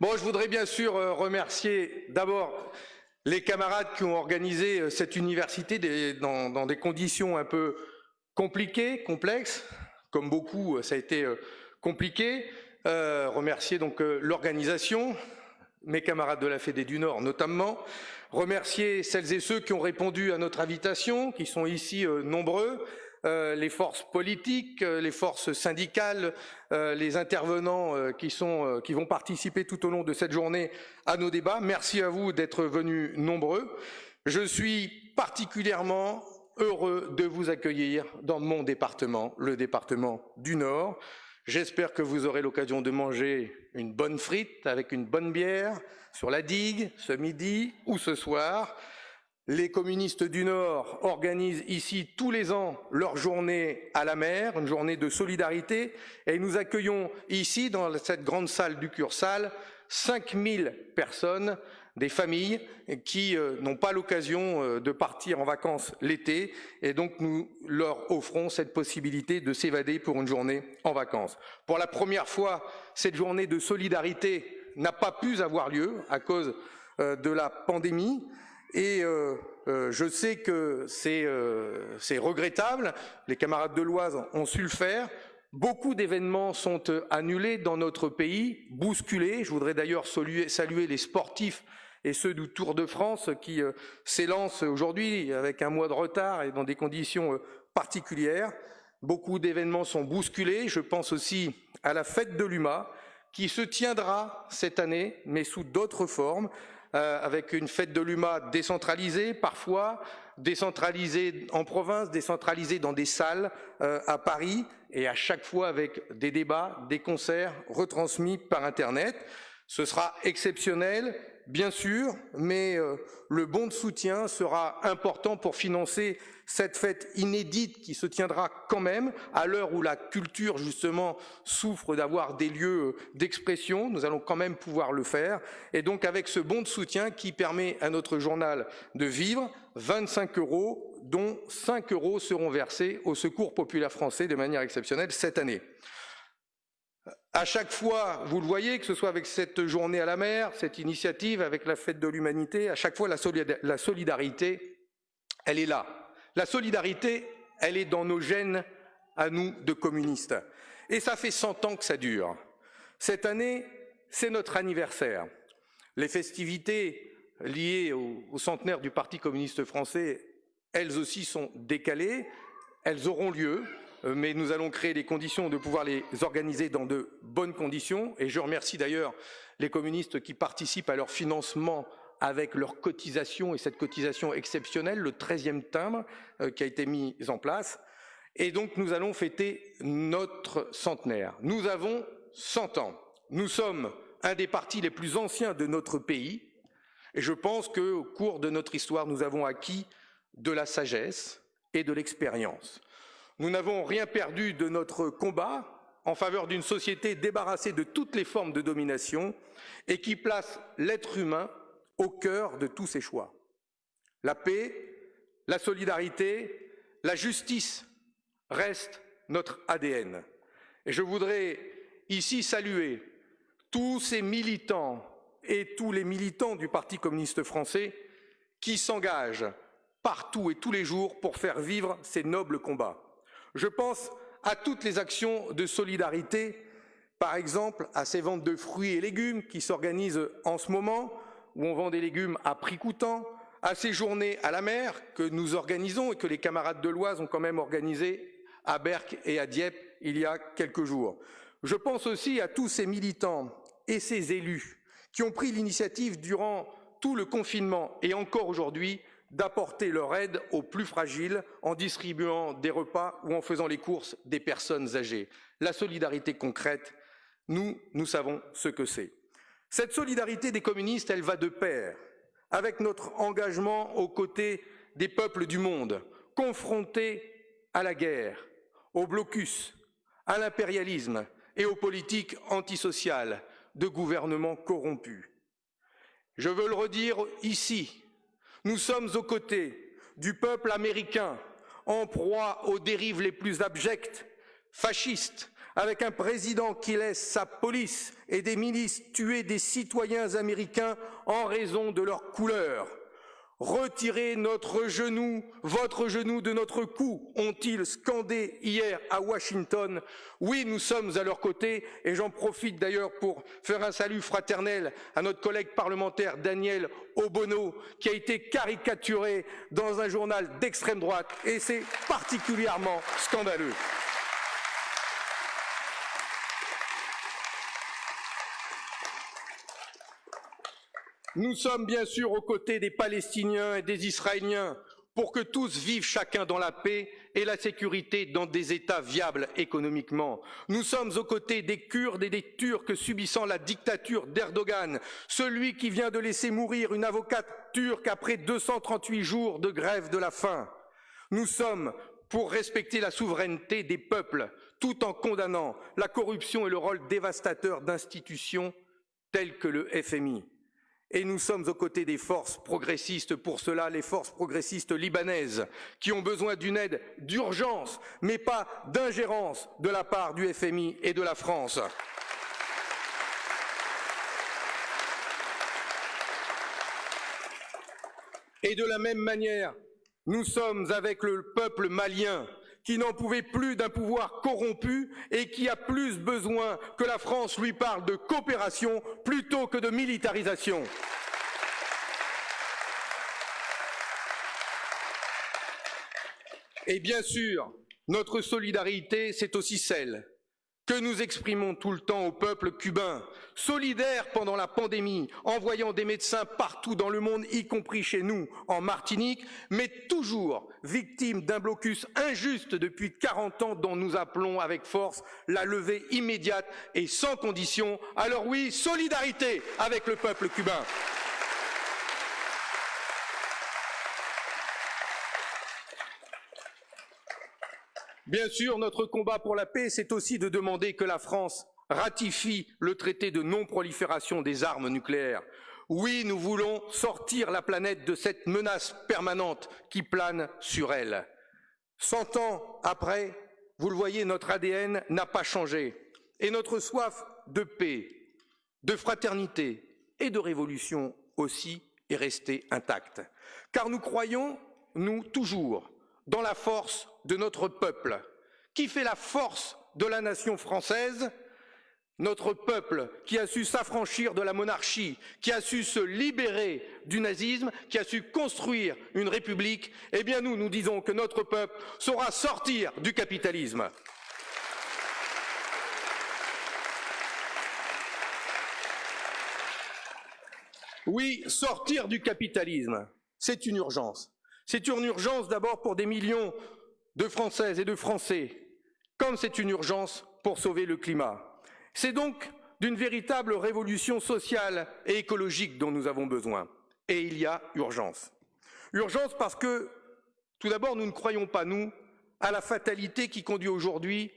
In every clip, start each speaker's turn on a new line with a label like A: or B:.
A: Bon, je voudrais bien sûr euh, remercier d'abord les camarades qui ont organisé euh, cette université dans, des conditions un peu compliquées, complexes, comme beaucoup, euh, ça a été compliqué. remercier donc l'organisation, mes camarades de la Fédé du Nord notamment, remercier celles et ceux qui ont répondu à notre invitation, qui sont ici nombreux, euh, les forces politiques, euh, les forces syndicales, euh, les intervenants qui, vont participer tout au long de cette journée à nos débats. Merci à vous d'être venus nombreux. Je suis particulièrement heureux de vous accueillir dans mon département, le département du Nord. J'espère que vous aurez l'occasion de manger une bonne frite avec une bonne bière sur la digue ce midi ou ce soir. Les communistes du Nord organisent ici tous les ans leur journée à la mer, une journée de solidarité, et nous accueillons ici, dans cette grande salle du Cursal, 5000 personnes, des familles qui euh, n'ont pas l'occasion euh, de partir en vacances l'été, et donc nous leur offrons cette possibilité de s'évader pour une journée en vacances. Pour la première fois, cette journée de solidarité n'a pas pu avoir lieu à cause euh, de la pandémie, et euh, euh, je sais que euh, c'est regrettable, les camarades de l'Oise ont su le faire, Beaucoup d'événements sont annulés dans notre pays, bousculés. Je voudrais d'ailleurs saluer, les sportifs et ceux du Tour de France qui s'élancent aujourd'hui avec un mois de retard et dans des conditions particulières. Beaucoup d'événements sont bousculés. Je pense aussi à la fête de l'UMA qui se tiendra cette année, mais sous d'autres formes, euh, avec une fête de l'UMA décentralisée parfois, décentralisée en province, décentralisée dans des salles euh, à Paris, et à chaque fois avec des débats, des concerts retransmis par Internet. Ce sera exceptionnel, bien sûr, mais euh, le bon de soutien sera important pour financer cette fête inédite qui se tiendra quand même à l'heure où la culture justement souffre d'avoir des lieux d'expression. Nous allons quand même pouvoir le faire. Et donc avec ce bon de soutien qui permet à notre journal de vivre, 25 euros, dont 5 euros seront versés au Secours populaire français de manière exceptionnelle cette année. À chaque fois, vous le voyez, que ce soit avec cette journée à la mer, cette initiative, avec la fête de l'humanité, à chaque fois la solidarité, elle est là. La solidarité, elle est dans nos gènes à nous de communistes. Et ça fait 100 ans que ça dure. Cette année, c'est notre anniversaire. Les festivités liées au, au, centenaire du Parti communiste français, elles aussi sont décalées. Elles auront lieu. Euh, mais nous allons créer les conditions de pouvoir les organiser dans de bonnes conditions. Et je remercie d'ailleurs les communistes qui participent à leur financement avec leur cotisation et cette cotisation exceptionnelle, le 13e timbre euh, qui a été mis en place. Et donc nous allons fêter notre centenaire. Nous avons 100 ans. Nous sommes un des partis les plus anciens de notre pays. Et je pense qu'au cours de notre histoire, nous avons acquis de la sagesse et de l'expérience. Nous n'avons rien perdu de notre combat en faveur d'une société débarrassée de toutes les formes de domination et qui place l'être humain au cœur de tous ses choix. La paix, la solidarité, la justice restent notre ADN. Et je voudrais ici saluer tous ces militants et tous les militants du Parti communiste français qui s'engagent partout et tous les jours pour faire vivre ces nobles combats. Je pense à toutes les actions de solidarité, par exemple à ces ventes de fruits et légumes qui s'organisent en ce moment, où on vend des légumes à prix coûtant, à ces journées à la mer que nous organisons et que les camarades de l'Oise ont quand même organisées à Berck et à Dieppe il y a quelques jours. Je pense aussi à tous ces militants et ces élus qui ont pris l'initiative durant tout le confinement et encore aujourd'hui d'apporter leur aide aux plus fragiles en distribuant des repas ou en faisant les courses des personnes âgées. La solidarité concrète, nous, nous savons ce que c'est. Cette solidarité des communistes, elle va de pair avec notre engagement aux côtés des peuples du monde, confrontés à la guerre, au blocus, à l'impérialisme et aux politiques antisociales de gouvernements corrompus. Je veux le redire ici, nous sommes aux côtés du peuple américain en proie aux dérives les plus abjectes, fascistes, avec un président qui laisse sa police et des milices tuer des citoyens américains en raison de leur couleur. Retirez notre genou, votre genou de notre cou, ont-ils scandé hier à Washington. Oui, nous sommes à leur côté et j'en profite d'ailleurs pour faire un salut fraternel à notre collègue parlementaire Daniel Obono qui a été caricaturé dans un journal d'extrême droite et c'est particulièrement scandaleux. Nous sommes bien sûr aux côtés des Palestiniens et des Israéliens pour que tous vivent chacun dans la paix et la sécurité dans des États viables économiquement. Nous sommes aux côtés des Kurdes et des Turcs subissant la dictature d'Erdogan, celui qui vient de laisser mourir une avocate turque après 238 jours de grève de la faim. Nous sommes pour respecter la souveraineté des peuples, tout en condamnant la corruption et le rôle dévastateur d'institutions telles que le FMI. Et nous sommes aux côtés des forces progressistes, pour cela les forces progressistes libanaises, qui ont besoin d'une aide d'urgence, mais pas d'ingérence de la part du FMI et de la France. Et de la même manière, nous sommes avec le peuple malien qui n'en pouvait plus d'un pouvoir corrompu et qui a plus besoin que la France lui parle de coopération plutôt que de militarisation. Et bien sûr, notre solidarité, c'est aussi celle que nous exprimons tout le temps au peuple cubain, solidaire pendant la pandémie, envoyant des médecins partout dans le monde, y compris chez nous, en Martinique, mais toujours victime d'un blocus injuste depuis 40 ans dont nous appelons avec force la levée immédiate et sans condition. Alors oui, solidarité avec le peuple cubain. Bien sûr, notre combat pour la paix, c'est aussi de demander que la France ratifie le traité de non-prolifération des armes nucléaires. Oui, nous voulons sortir la planète de cette menace permanente qui plane sur elle. Cent ans après, vous le voyez, notre ADN n'a pas changé et notre soif de paix, de fraternité et de révolution aussi est restée intacte. Car nous croyons, nous, toujours, dans la force de notre peuple. Qui fait la force de la nation française? Notre peuple qui a su s'affranchir de la monarchie, qui a su se libérer du nazisme, qui a su construire une république, eh bien nous, nous disons que notre peuple saura sortir du capitalisme. Oui, sortir du capitalisme, c'est une urgence. C'est une urgence d'abord pour des millions de Françaises et de Français, comme c'est une urgence pour sauver le climat. C'est donc d'une véritable révolution sociale et écologique dont nous avons besoin. Et il y a urgence. Urgence parce que, tout d'abord, nous ne croyons pas, nous, à la fatalité qui conduit aujourd'hui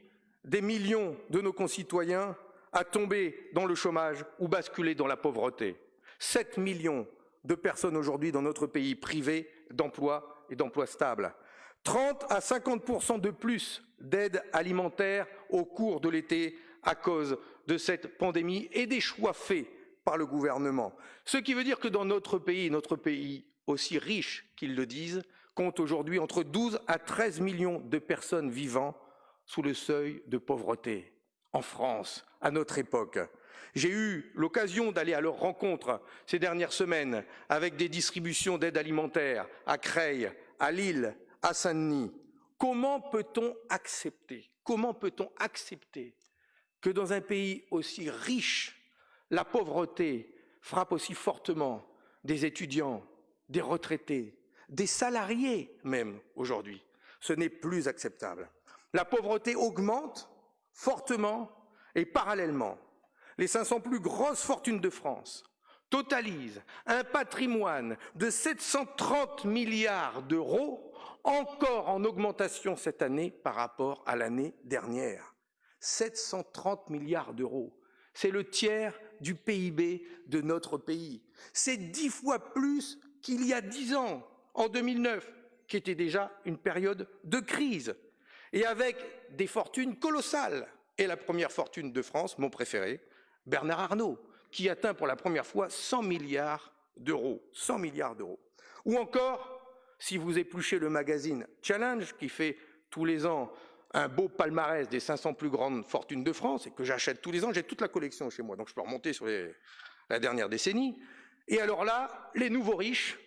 A: des millions de nos concitoyens à tomber dans le chômage ou basculer dans la pauvreté. 7 millions de personnes aujourd'hui dans notre pays privées d'emploi et d'emploi stable. 30 à 50 de plus d'aide alimentaire au cours de l'été à cause de cette pandémie et des choix faits par le gouvernement. Ce qui veut dire que dans notre pays, notre pays aussi riche qu'ils le disent, compte aujourd'hui entre 12 à 13 millions de personnes vivant sous le seuil de pauvreté en France, à notre époque. J'ai eu l'occasion d'aller à leur rencontre ces dernières semaines avec des distributions d'aide alimentaire à Creil, à Lille, à Saint-Denis. Comment peut-on accepter, comment peut-on accepter que dans un pays aussi riche, la pauvreté frappe aussi fortement des étudiants, des retraités, des salariés même aujourd'hui? Ce n'est plus acceptable. La pauvreté augmente fortement et parallèlement les 500 plus grosses fortunes de France totalisent un patrimoine de 730 milliards d'euros, encore en augmentation cette année par rapport à l'année dernière. 730 milliards d'euros. C'est le tiers du PIB de notre pays. C'est dix fois plus qu'il y a dix ans, en 2009, qui était déjà une période de crise, et avec des fortunes colossales et la première fortune de France, mon préféré, Bernard Arnault, qui atteint pour la première fois 100 milliards d'euros. 100 milliards d'euros. Ou encore, si vous épluchez le magazine Challenge, qui fait tous les ans un beau palmarès des 500 plus grandes fortunes de France, et que j'achète tous les ans, j'ai toute la collection chez moi, donc je peux remonter sur la dernière décennie. Et alors là, les nouveaux riches,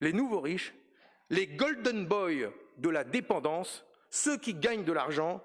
A: les nouveaux riches, les golden boys de la dépendance, ceux qui gagnent de l'argent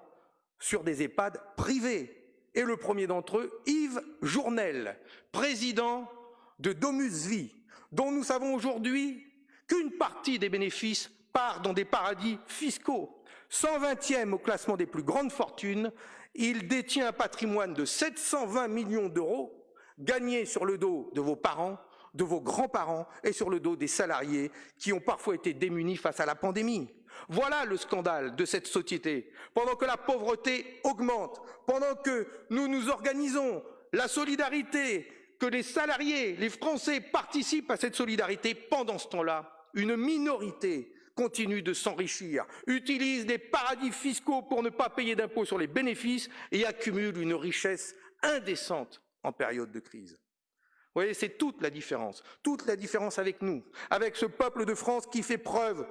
A: sur des EHPAD privés. Et le premier d'entre eux, Yves Journel, président de Domus Vie, dont nous savons aujourd'hui qu'une partie des bénéfices part dans des paradis fiscaux. 120e au classement des plus grandes fortunes, il détient un patrimoine de 720 millions d'euros gagnés sur le dos de vos parents, de vos grands-parents et sur le dos des salariés qui ont parfois été démunis face à la pandémie. Voilà le scandale de cette société. Pendant que la pauvreté augmente, pendant que nous nous organisons, la solidarité, que les salariés, les Français participent à cette solidarité, pendant ce temps-là, une minorité continue de s'enrichir, utilise des paradis fiscaux pour ne pas payer d'impôts sur les bénéfices et accumule une richesse indécente en période de crise. Vous voyez, c'est toute la différence, toute la différence avec nous, avec ce peuple de France qui fait preuve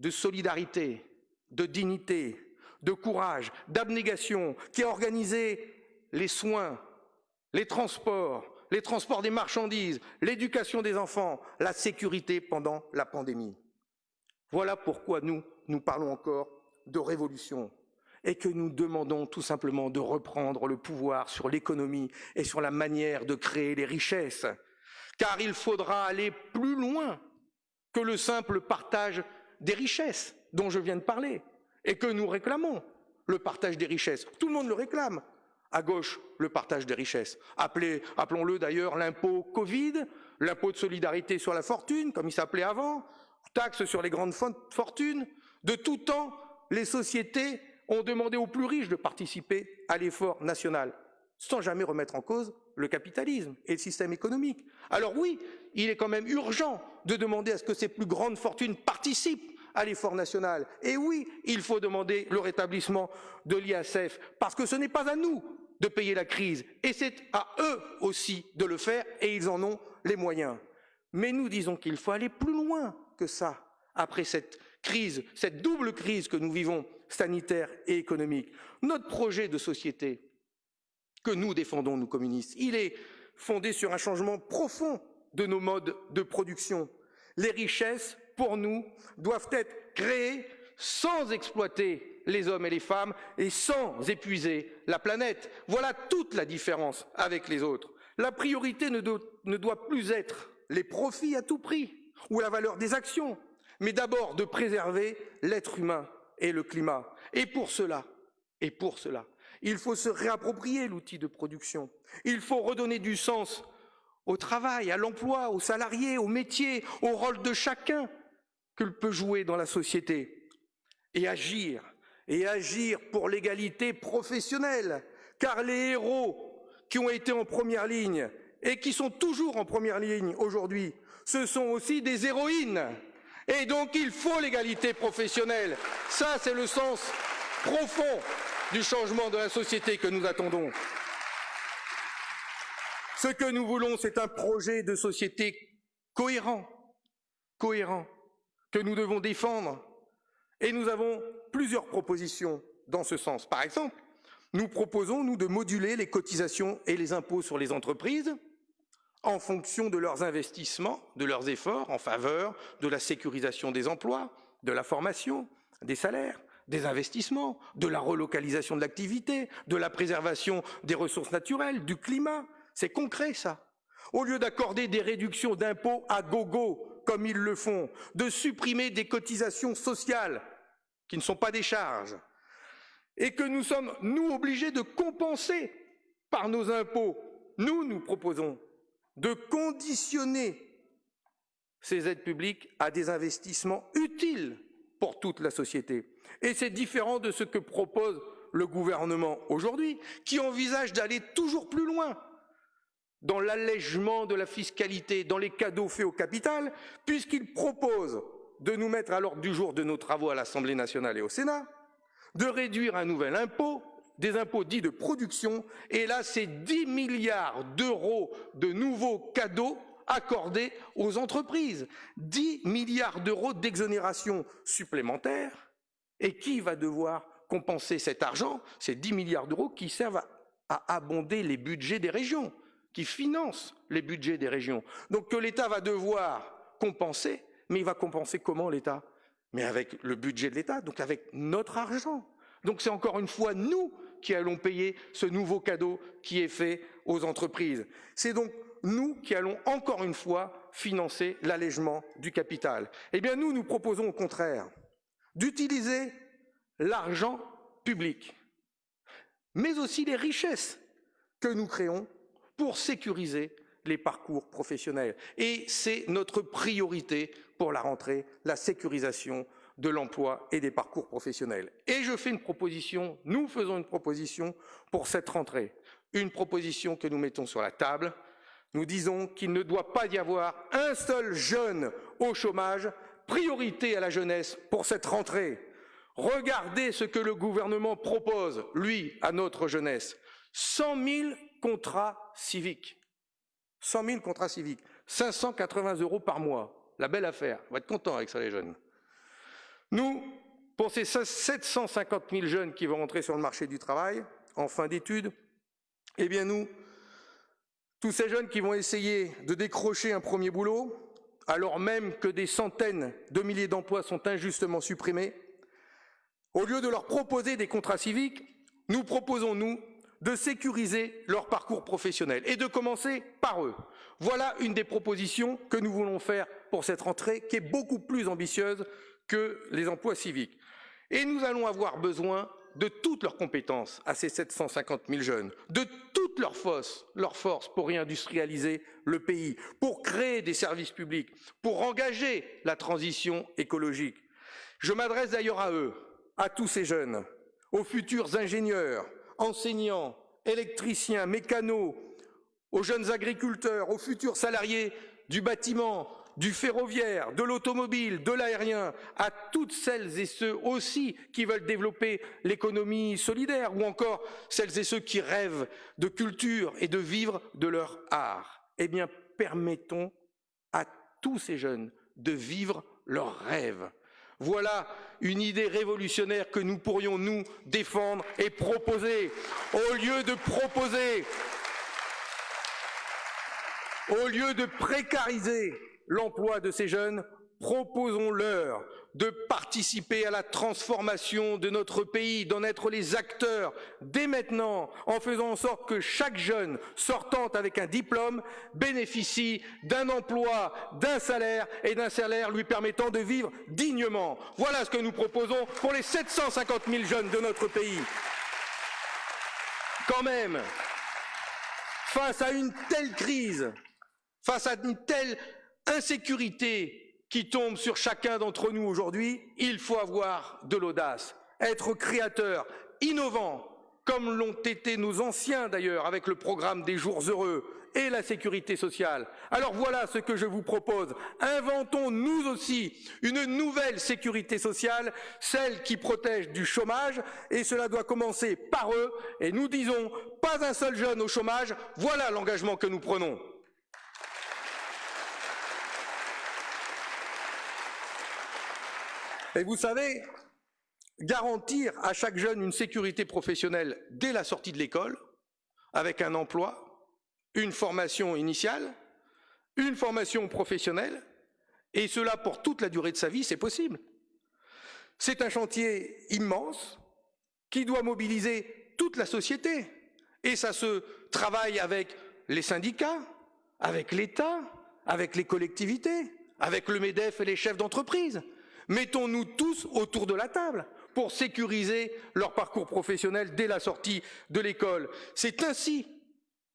A: de solidarité, de dignité, de courage, d'abnégation, qui a organisé les soins, les transports, les transports des marchandises, l'éducation des enfants, la sécurité pendant la pandémie. Voilà pourquoi nous, nous parlons encore de révolution et que nous demandons tout simplement de reprendre le pouvoir sur l'économie et sur la manière de créer les richesses. Car il faudra aller plus loin que le simple partage des richesses dont je viens de parler et que nous réclamons, le partage des richesses. Tout le monde le réclame. À gauche, le partage des richesses. Appelons-le d'ailleurs l'impôt Covid, l'impôt de solidarité sur la fortune, comme il s'appelait avant, taxe sur les grandes fortunes. De tout temps, les sociétés ont demandé aux plus riches de participer à l'effort national, sans jamais remettre en cause le capitalisme et le système économique. Alors oui, il est quand même urgent de demander à ce que ces plus grandes fortunes participent à l'effort national. Et oui, il faut demander le rétablissement de l'IASF, parce que ce n'est pas à nous de payer la crise, et c'est à eux aussi de le faire, et ils en ont les moyens. Mais nous disons qu'il faut aller plus loin que ça, après cette crise, cette double crise que nous vivons, sanitaire et économique. Notre projet de société que nous défendons, nous communistes, il est fondé sur un changement profond de nos modes de production. Les richesses, pour nous, doivent être créées sans exploiter les hommes et les femmes et sans épuiser la planète. Voilà toute la différence avec les autres. La priorité ne doit, plus être les profits à tout prix ou la valeur des actions, mais d'abord de préserver l'être humain et le climat. Et pour cela, et pour cela, il faut se réapproprier l'outil de production. Il faut redonner du sens au travail, à l'emploi, aux salariés, au métier, au rôle de chacun que peut jouer dans la société. Et agir, et agir pour l'égalité professionnelle, car les héros qui ont été en première ligne et qui sont toujours en première ligne aujourd'hui, ce sont aussi des héroïnes. Et donc il faut l'égalité professionnelle. Ça, c'est le sens profond du changement de la société que nous attendons. Ce que nous voulons, c'est un projet de société cohérent, cohérent, que nous devons défendre. Et nous avons plusieurs propositions dans ce sens. Par exemple, nous proposons, de moduler les cotisations et les impôts sur les entreprises en fonction de leurs investissements, de leurs efforts en faveur de la sécurisation des emplois, de la formation, des salaires, des investissements, de la relocalisation de l'activité, de la préservation des ressources naturelles, du climat. C'est concret, ça. Au lieu d'accorder des réductions d'impôts à gogo, comme ils le font, de supprimer des cotisations sociales qui ne sont pas des charges, et que nous sommes, nous, obligés de compenser par nos impôts, nous, nous proposons de conditionner ces aides publiques à des investissements utiles pour toute la société. Et c'est différent de ce que propose le gouvernement aujourd'hui, qui envisage d'aller toujours plus loin dans l'allègement de la fiscalité, dans les cadeaux faits au capital, puisqu'il propose de nous mettre à l'ordre du jour de nos travaux à l'Assemblée nationale et au Sénat, de réduire un nouvel impôt des impôts dits de production, et là, c'est 10 milliards d'euros de nouveaux cadeaux accordés aux entreprises. 10 milliards d'euros d'exonération supplémentaire. Et qui va devoir compenser cet argent? Ces 10 milliards d'euros qui servent à abonder les budgets des régions, qui financent les budgets des régions. Donc que l'État va devoir compenser, mais il va compenser comment l'État? Mais avec le budget de l'État, donc avec notre argent. Donc c'est encore une fois nous qui allons payer ce nouveau cadeau qui est fait aux entreprises. C'est donc nous qui allons encore une fois financer l'allègement du capital. Eh bien nous, nous proposons au contraire d'utiliser l'argent public, mais aussi les richesses que nous créons pour sécuriser les parcours professionnels. Et c'est notre priorité pour la rentrée, la sécurisation de l'emploi et des parcours professionnels. Et je fais une proposition, nous faisons une proposition pour cette rentrée, une proposition que nous mettons sur la table. Nous disons qu'il ne doit pas y avoir un seul jeune au chômage, priorité à la jeunesse pour cette rentrée. Regardez ce que le gouvernement propose, lui, à notre jeunesse. 100 000 contrats civiques. 100 000 contrats civiques. 580 euros par mois. La belle affaire. On va être content avec ça, les jeunes. Nous, pour ces 750 000 jeunes qui vont rentrer sur le marché du travail en fin d'études, eh bien nous, tous ces jeunes qui vont essayer de décrocher un premier boulot, alors même que des centaines de milliers d'emplois sont injustement supprimés, au lieu de leur proposer des contrats civiques, nous proposons, nous, de sécuriser leur parcours professionnel et de commencer par eux. Voilà une des propositions que nous voulons faire pour cette rentrée qui est beaucoup plus ambitieuse que les emplois civiques. Et nous allons avoir besoin de toutes leurs compétences à ces 750 000 jeunes, de toutes leurs forces, pour réindustrialiser le pays, pour créer des services publics, pour engager la transition écologique. Je m'adresse d'ailleurs à eux, à tous ces jeunes, aux futurs ingénieurs, enseignants, électriciens, mécanos, aux jeunes agriculteurs, aux futurs salariés du bâtiment, du ferroviaire, de l'automobile, de l'aérien, à toutes celles et ceux aussi qui veulent développer l'économie solidaire, ou encore celles et ceux qui rêvent de culture et de vivre de leur art. Eh bien, permettons à tous ces jeunes de vivre leurs rêves. Voilà une idée révolutionnaire que nous pourrions nous défendre et proposer, au lieu de proposer, au lieu de précariser l'emploi de ces jeunes, proposons-leur de participer à la transformation de notre pays, d'en être les acteurs dès maintenant, en faisant en sorte que chaque jeune sortant avec un diplôme bénéficie d'un emploi, d'un salaire et d'un salaire lui permettant de vivre dignement. Voilà ce que nous proposons pour les 750 000 jeunes de notre pays. Quand même, face à une telle crise, face à une telle insécurité qui tombe sur chacun d'entre nous aujourd'hui, il faut avoir de l'audace, être créateur, innovant, comme l'ont été nos anciens d'ailleurs avec le programme des jours heureux et la sécurité sociale. Alors voilà ce que je vous propose. Inventons nous aussi une nouvelle sécurité sociale, celle qui protège du chômage, et cela doit commencer par eux, et nous disons pas un seul jeune au chômage, voilà l'engagement que nous prenons. Et vous savez, garantir à chaque jeune une sécurité professionnelle dès la sortie de l'école, avec un emploi, une formation initiale, une formation professionnelle, et cela pour toute la durée de sa vie, c'est possible. C'est un chantier immense qui doit mobiliser toute la société. Et ça se travaille avec les syndicats, avec l'État, avec les collectivités, avec le MEDEF et les chefs d'entreprise. Mettons-nous tous autour de la table pour sécuriser leur parcours professionnel dès la sortie de l'école. C'est ainsi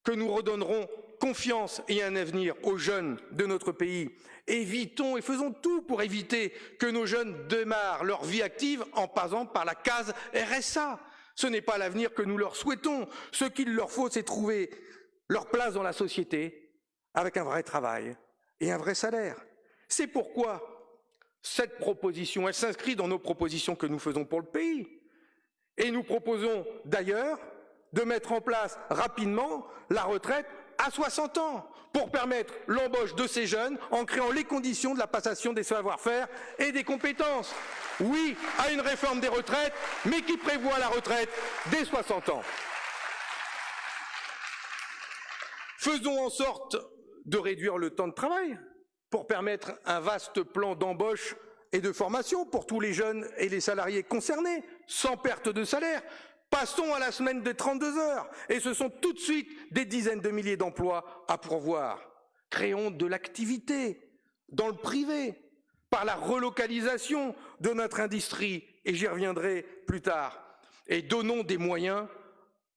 A: que nous redonnerons confiance et un avenir aux jeunes de notre pays. Évitons et faisons tout pour éviter que nos jeunes démarrent leur vie active en passant par la case RSA. Ce n'est pas l'avenir que nous leur souhaitons. Ce qu'il leur faut, c'est trouver leur place dans la société avec un vrai travail et un vrai salaire. C'est pourquoi cette proposition, elle s'inscrit dans nos propositions que nous faisons pour le pays. Et nous proposons d'ailleurs de mettre en place rapidement la retraite à 60 ans pour permettre l'embauche de ces jeunes en créant les conditions de la passation des savoir-faire et des compétences. Oui à une réforme des retraites, mais qui prévoit la retraite dès 60 ans. Faisons en sorte de réduire le temps de travail pour permettre un vaste plan d'embauche et de formation pour tous les jeunes et les salariés concernés, sans perte de salaire. Passons à la semaine de 32 heures, et ce sont tout de suite des dizaines de milliers d'emplois à pourvoir. Créons de l'activité dans le privé, par la relocalisation de notre industrie, et j'y reviendrai plus tard, et donnons des moyens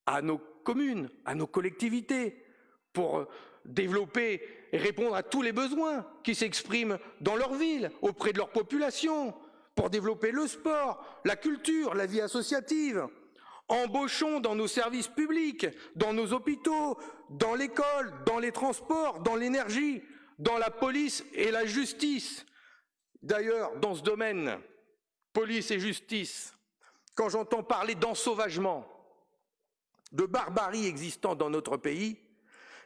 A: à nos communes, à nos collectivités, pour développer répondre à tous les besoins qui s'expriment dans leur ville, auprès de leur population, pour développer le sport, la culture, la vie associative. Embauchons dans nos services publics, dans nos hôpitaux, dans l'école, dans les transports, dans l'énergie, dans la police et la justice. D'ailleurs, dans ce domaine, police et justice, quand j'entends parler d'ensauvagement, de barbarie existant dans notre pays,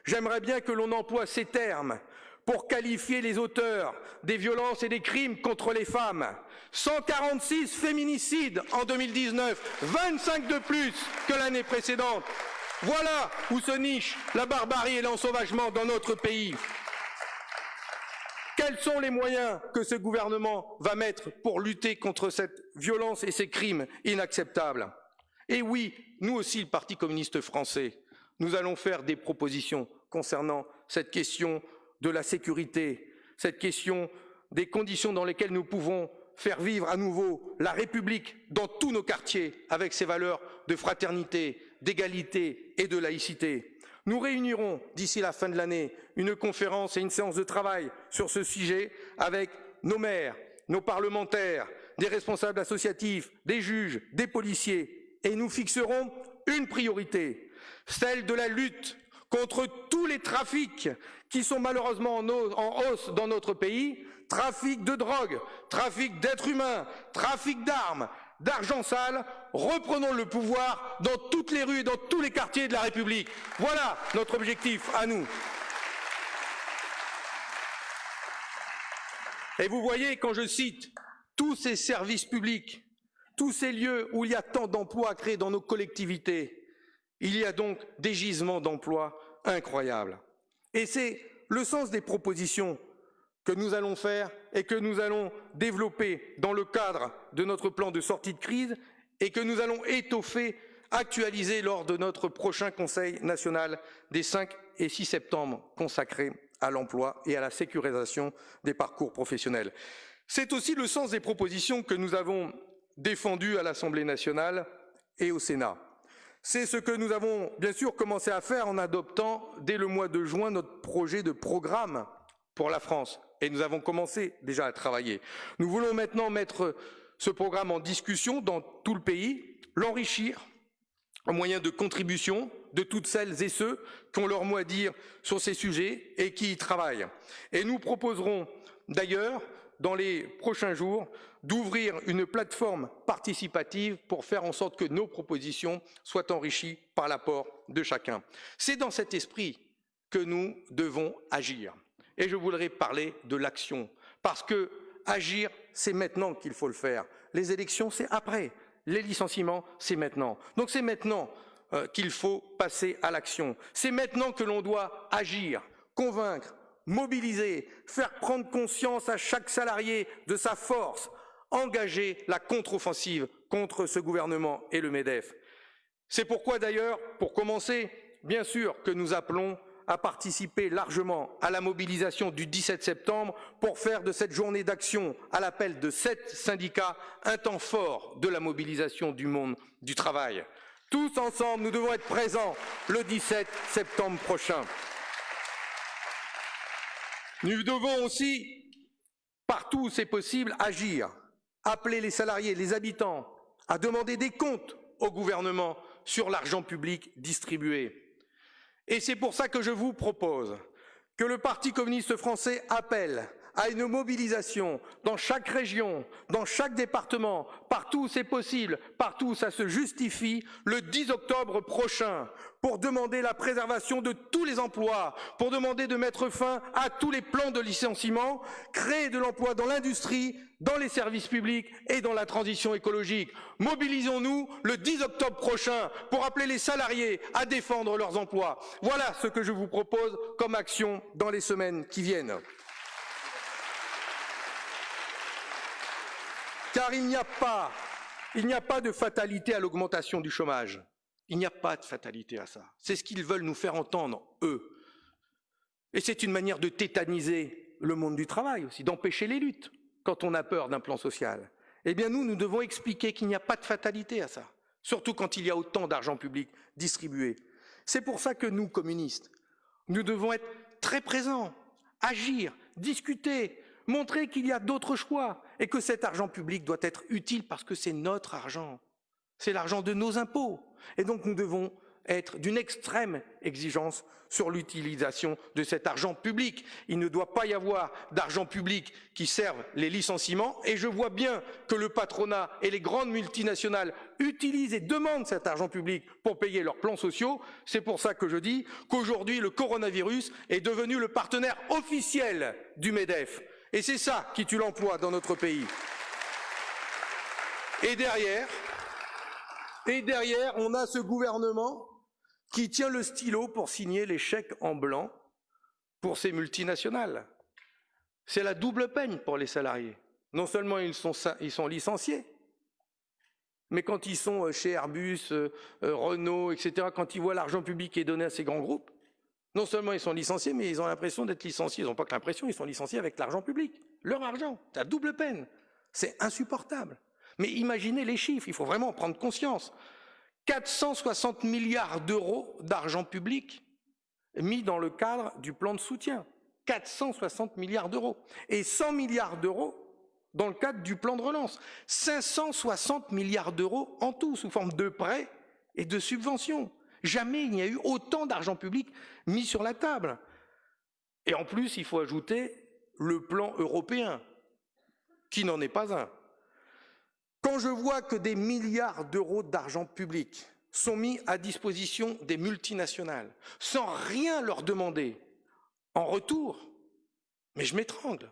A: J'aimerais bien que l'on emploie ces termes pour qualifier les auteurs des violences et des crimes contre les femmes. 146 féminicides en 2019, 25 de plus que l'année précédente. Voilà où se niche la barbarie et l'ensauvagement dans notre pays. Quels sont les moyens que ce gouvernement va mettre pour lutter contre cette violence et ces crimes inacceptables? Et oui, nous aussi, le Parti communiste français, nous allons faire des propositions concernant cette question de la sécurité, cette question des conditions dans lesquelles nous pouvons faire vivre à nouveau la République dans tous nos quartiers avec ses valeurs de fraternité, d'égalité et de laïcité. Nous réunirons d'ici la fin de l'année une conférence et une séance de travail sur ce sujet avec nos maires, nos parlementaires, des responsables associatifs, des juges, des policiers, et nous fixerons une priorité, celle de la lutte contre tous les trafics qui sont malheureusement en hausse dans notre pays, trafic de drogue, trafic d'êtres humains, trafic d'armes, d'argent sale, reprenons le pouvoir dans toutes les rues et dans tous les quartiers de la République. Voilà notre objectif à nous. Et vous voyez, quand je cite tous ces services publics, tous ces lieux où il y a tant d'emplois créés dans nos collectivités, il y a donc des gisements d'emplois incroyables. Et c'est le sens des propositions que nous allons faire et que nous allons développer dans le cadre de notre plan de sortie de crise et que nous allons étoffer, actualiser lors de notre prochain Conseil national des 5 et 6 septembre consacré à l'emploi et à la sécurisation des parcours professionnels. C'est aussi le sens des propositions que nous avons défendues à l'Assemblée nationale et au Sénat. C'est ce que nous avons bien sûr commencé à faire en adoptant dès le mois de juin notre projet de programme pour la France. Et nous avons commencé déjà à travailler. Nous voulons maintenant mettre ce programme en discussion dans tout le pays, l'enrichir en moyen de contribution de toutes celles et ceux qui ont leur mot à dire sur ces sujets et qui y travaillent. Et nous proposerons d'ailleurs, dans les prochains jours, d'ouvrir une plateforme participative pour faire en sorte que nos propositions soient enrichies par l'apport de chacun. C'est dans cet esprit que nous devons agir. Et je voudrais parler de l'action, parce que agir, c'est maintenant qu'il faut le faire. Les élections, c'est après. Les licenciements, c'est maintenant. Donc c'est maintenant euh, qu'il faut passer à l'action. C'est maintenant que l'on doit agir, convaincre, mobiliser, faire prendre conscience à chaque salarié de sa force, engager la contre-offensive contre ce gouvernement et le MEDEF. C'est pourquoi d'ailleurs, pour commencer, bien sûr que nous appelons à participer largement à la mobilisation du 17 septembre pour faire de cette journée d'action à l'appel de sept syndicats un temps fort de la mobilisation du monde du travail. Tous ensemble, nous devons être présents le 17 septembre prochain. Nous devons aussi, partout où c'est possible, agir appeler les salariés, les habitants à demander des comptes au gouvernement sur l'argent public distribué. Et c'est pour ça que je vous propose que le Parti communiste français appelle à une mobilisation dans chaque région, dans chaque département, partout où c'est possible, partout où ça se justifie, le 10 octobre prochain, pour demander la préservation de tous les emplois, pour demander de mettre fin à tous les plans de licenciement, créer de l'emploi dans l'industrie, dans les services publics et dans la transition écologique. Mobilisons-nous le 10 octobre prochain pour appeler les salariés à défendre leurs emplois. Voilà ce que je vous propose comme action dans les semaines qui viennent. Car il n'y a pas, de fatalité à l'augmentation du chômage. Il n'y a pas de fatalité à ça. C'est ce qu'ils veulent nous faire entendre, eux. Et c'est une manière de tétaniser le monde du travail aussi, d'empêcher les luttes quand on a peur d'un plan social. Eh bien, nous, nous devons expliquer qu'il n'y a pas de fatalité à ça, surtout quand il y a autant d'argent public distribué. C'est pour ça que nous, communistes, nous devons être très présents, agir, discuter, montrer qu'il y a d'autres choix et que cet argent public doit être utile parce que c'est notre argent, c'est l'argent de nos impôts. Et donc nous devons être d'une extrême exigence sur l'utilisation de cet argent public. Il ne doit pas y avoir d'argent public qui serve les licenciements et je vois bien que le patronat et les grandes multinationales utilisent et demandent cet argent public pour payer leurs plans sociaux. C'est pour ça que je dis qu'aujourd'hui le coronavirus est devenu le partenaire officiel du MEDEF. Et c'est ça qui tue l'emploi dans notre pays. Et derrière, on a ce gouvernement qui tient le stylo pour signer les chèques en blanc pour ces multinationales. C'est la double peine pour les salariés. Non seulement ils sont, ils sont licenciés, mais quand ils sont euh, chez Airbus, euh, euh, Renault, etc., quand ils voient l'argent public qui est donné à ces grands groupes, non seulement ils sont licenciés, mais ils ont l'impression d'être licenciés. Ils n'ont pas que l'impression, ils sont licenciés avec l'argent public. Leur argent, c'est la double peine. C'est insupportable. Mais imaginez les chiffres, il faut vraiment prendre conscience. 460 milliards d'euros d'argent public mis dans le cadre du plan de soutien. 460 milliards d'euros. Et 100 milliards d'euros dans le cadre du plan de relance. 560 milliards d'euros en tout, sous forme de prêts et de subventions. Jamais il n'y a eu autant d'argent public mis sur la table. Et en plus, il faut ajouter le plan européen, qui n'en est pas un. Quand je vois que des milliards d'euros d'argent public sont mis à disposition des multinationales, sans rien leur demander en retour, mais je m'étrangle.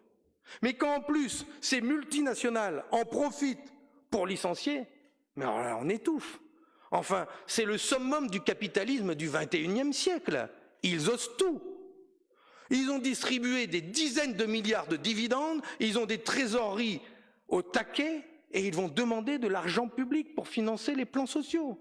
A: Mais quand en plus ces multinationales en profitent pour licencier, mais alors là on étouffe. Enfin, c'est le summum du capitalisme du XXIe siècle. Ils osent tout. Ils ont distribué des dizaines de milliards de dividendes, ils ont des trésoreries au taquet, et ils vont demander de l'argent public pour financer les plans sociaux.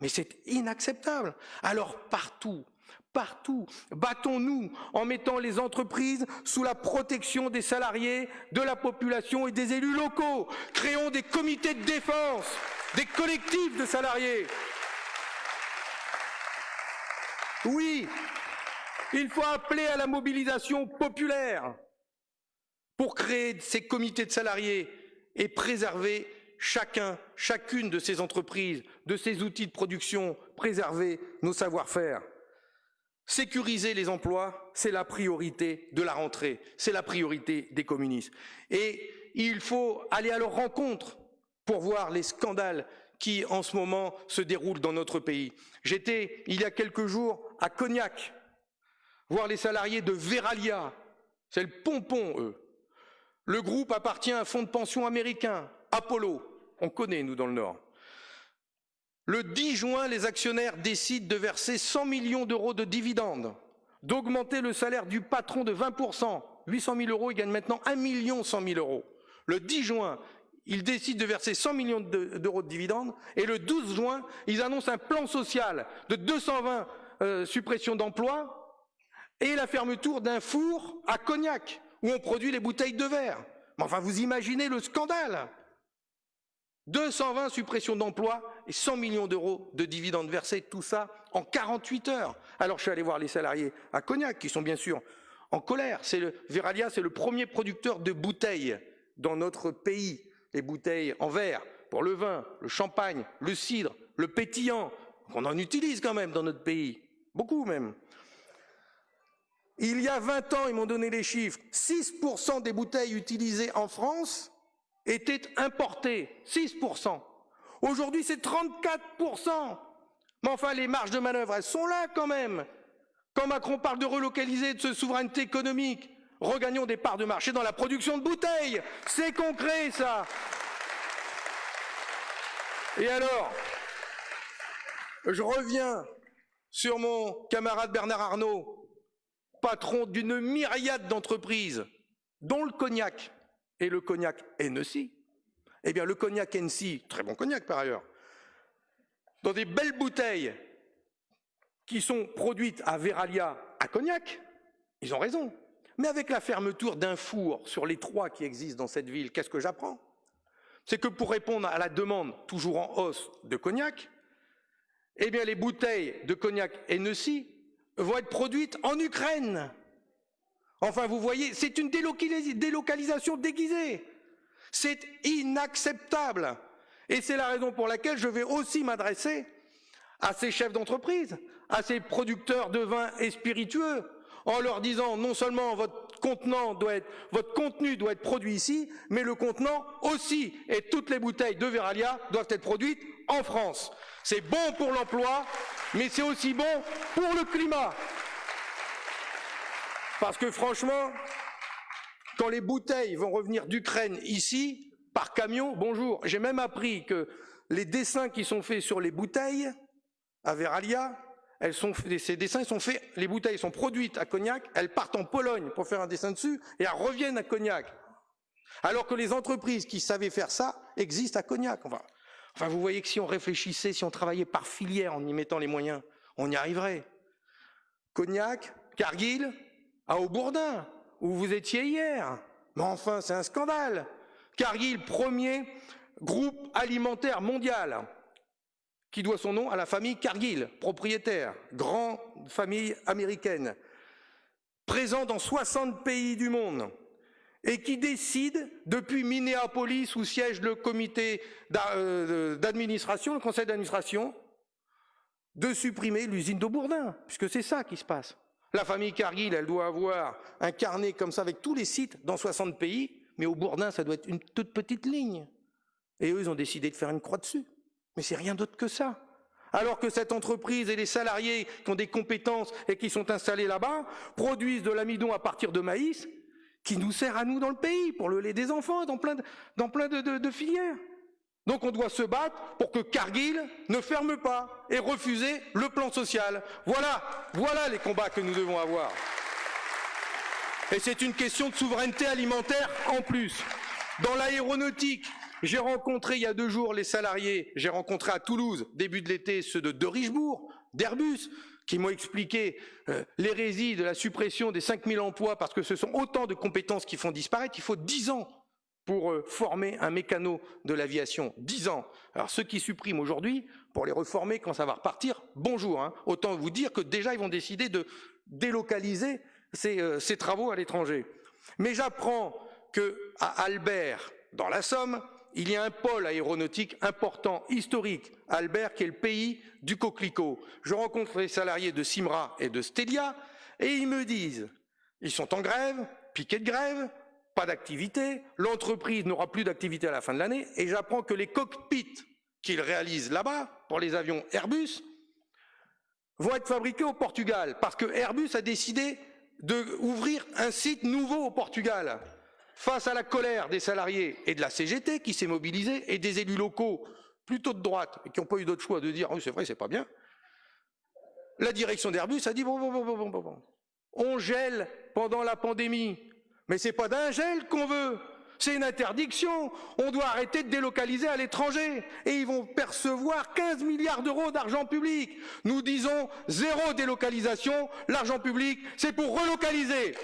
A: Mais c'est inacceptable. Alors partout, partout, battons-nous en mettant les entreprises sous la protection des salariés, de la population et des élus locaux. Créons des comités de défense, des collectifs de salariés. Oui, il faut appeler à la mobilisation populaire pour créer ces comités de salariés et préserver chacun, chacune de ces entreprises, de ces outils de production, préserver nos savoir-faire. Sécuriser les emplois, c'est la priorité de la rentrée, c'est la priorité des communistes. Et il faut aller à leur rencontre pour voir les scandales qui, en ce moment, se déroulent dans notre pays. J'étais, il y a quelques jours, à Cognac, voir les salariés de Veralia. C'est le pompon, eux. Le groupe appartient à un fonds de pension américain, Apollo. On connaît, nous, dans le Nord. Le 10 juin, les actionnaires décident de verser 100 millions d'euros de dividendes, d'augmenter le salaire du patron de 20%. 800 000 euros, il gagne maintenant 1 million 100 000 euros. Le 10 juin, ils décident de verser 100 millions d'euros de dividendes et le 12 juin, ils annoncent un plan social de 220 euh, suppressions d'emplois et la fermeture d'un four à Cognac où on produit les bouteilles de verre. Mais enfin, vous imaginez le scandale 220 suppressions d'emplois et 100 millions d'euros de dividendes versés, tout ça en 48 heures. Alors je suis allé voir les salariés à Cognac, qui sont bien sûr en colère. C'est le, Veralia, c'est le premier producteur de bouteilles dans notre pays. Les bouteilles en verre, pour le vin, le champagne, le cidre, le pétillant. On en utilise quand même dans notre pays. Beaucoup même. Il y a 20 ans, ils m'ont donné les chiffres, 6% des bouteilles utilisées en France étaient importées. 6%. Aujourd'hui, c'est 34%. Mais enfin, les marges de manœuvre, elles sont là quand même. Quand Macron parle de relocaliser, de ce souveraineté économique, regagnons des parts de marché dans la production de bouteilles. C'est concret, ça. Et alors, je reviens sur mon camarade Bernard Arnault, patron d'une myriade d'entreprises, dont le cognac et le cognac Hennessy. Eh bien, le cognac Hennessy, très bon cognac par ailleurs, dans des belles bouteilles qui sont produites à Veralia, à Cognac, ils ont raison. Mais avec la fermeture d'un four sur les trois qui existent dans cette ville, qu'est-ce que j'apprends? C'est que pour répondre à la demande toujours en hausse de cognac, eh bien les bouteilles de cognac Hennessy vont être produites en Ukraine. Enfin, vous voyez, c'est une délocalisation déguisée. C'est inacceptable. Et c'est la raison pour laquelle je vais aussi m'adresser à ces chefs d'entreprise, à ces producteurs de vins et spiritueux, en leur disant non seulement votre contenu doit être produit ici, mais le contenant aussi, et toutes les bouteilles de Veralia doivent être produites en France. C'est bon pour l'emploi, mais c'est aussi bon pour le climat. Parce que franchement, quand les bouteilles vont revenir d'Ukraine ici, par camion, bonjour, j'ai même appris que les dessins qui sont faits sur les bouteilles à Veralia, ces dessins sont faits, les bouteilles sont produites à Cognac, elles partent en Pologne pour faire un dessin dessus et elles reviennent à Cognac. Alors que les entreprises qui savaient faire ça existent à Cognac. Enfin, enfin, vous voyez que si on réfléchissait, si on travaillait par filière en y mettant les moyens, on y arriverait. Cognac, Cargill, à Aubourdin, où vous étiez hier. Mais enfin, c'est un scandale. Cargill, premier groupe alimentaire mondial, qui doit son nom à la famille Cargill, propriétaire, grande famille américaine, présent dans 60 pays du monde, et qui décide, depuis Minneapolis, où siège le comité euh, d'administration, le conseil d'administration, de supprimer l'usine de Bourdin, puisque c'est ça qui se passe. La famille Cargill, elle doit avoir un carnet comme ça avec tous les sites dans 60 pays, mais au Bourdin, ça doit être une toute petite ligne. Et eux, ils ont décidé de faire une croix dessus. Mais c'est rien d'autre que ça. Alors que cette entreprise et les salariés qui ont des compétences et qui sont installés là-bas produisent de l'amidon à partir de maïs qui nous sert à nous dans le pays pour le lait des enfants, dans plein de, de filières. Donc on doit se battre pour que Cargill ne ferme pas et refuser le plan social. Voilà, voilà les combats que nous devons avoir. Et c'est une question de souveraineté alimentaire en plus. Dans l'aéronautique, j'ai rencontré il y a deux jours les salariés, j'ai rencontré à Toulouse, début de l'été, ceux de, de Richebourg, d'Airbus, qui m'ont expliqué euh, l'hérésie de la suppression des 5000 emplois parce que ce sont autant de compétences qui font disparaître. Il faut 10 ans pour euh, former un mécano de l'aviation. 10 ans. Alors ceux qui suppriment aujourd'hui, pour les reformer quand ça va repartir, bonjour. Hein. Autant vous dire que déjà ils vont décider de délocaliser ces, euh, travaux à l'étranger. Mais j'apprends que Albert, dans la Somme, il y a un pôle aéronautique important, historique, Albert, qui est le pays du coquelicot. Je rencontre les salariés de Simra et de Stelia, et ils me disent, ils sont en grève, piquet de grève, pas d'activité, l'entreprise n'aura plus d'activité à la fin de l'année, et j'apprends que les cockpits qu'ils réalisent là-bas, pour les avions Airbus, vont être fabriqués au Portugal, parce que Airbus a décidé d'ouvrir un site nouveau au Portugal. Face à la colère des salariés et de la CGT qui s'est mobilisée, et des élus locaux plutôt de droite, qui n'ont pas eu d'autre choix de dire, oui c'est vrai, c'est pas bien, la direction d'Airbus a dit, bon, bon, bon, bon, bon, bon, on gèle pendant la pandémie, mais c'est pas d'un gel qu'on veut, c'est une interdiction. On doit arrêter de délocaliser à l'étranger. Et ils vont percevoir 15 milliards d'euros d'argent public. Nous disons zéro délocalisation. L'argent public, c'est pour relocaliser.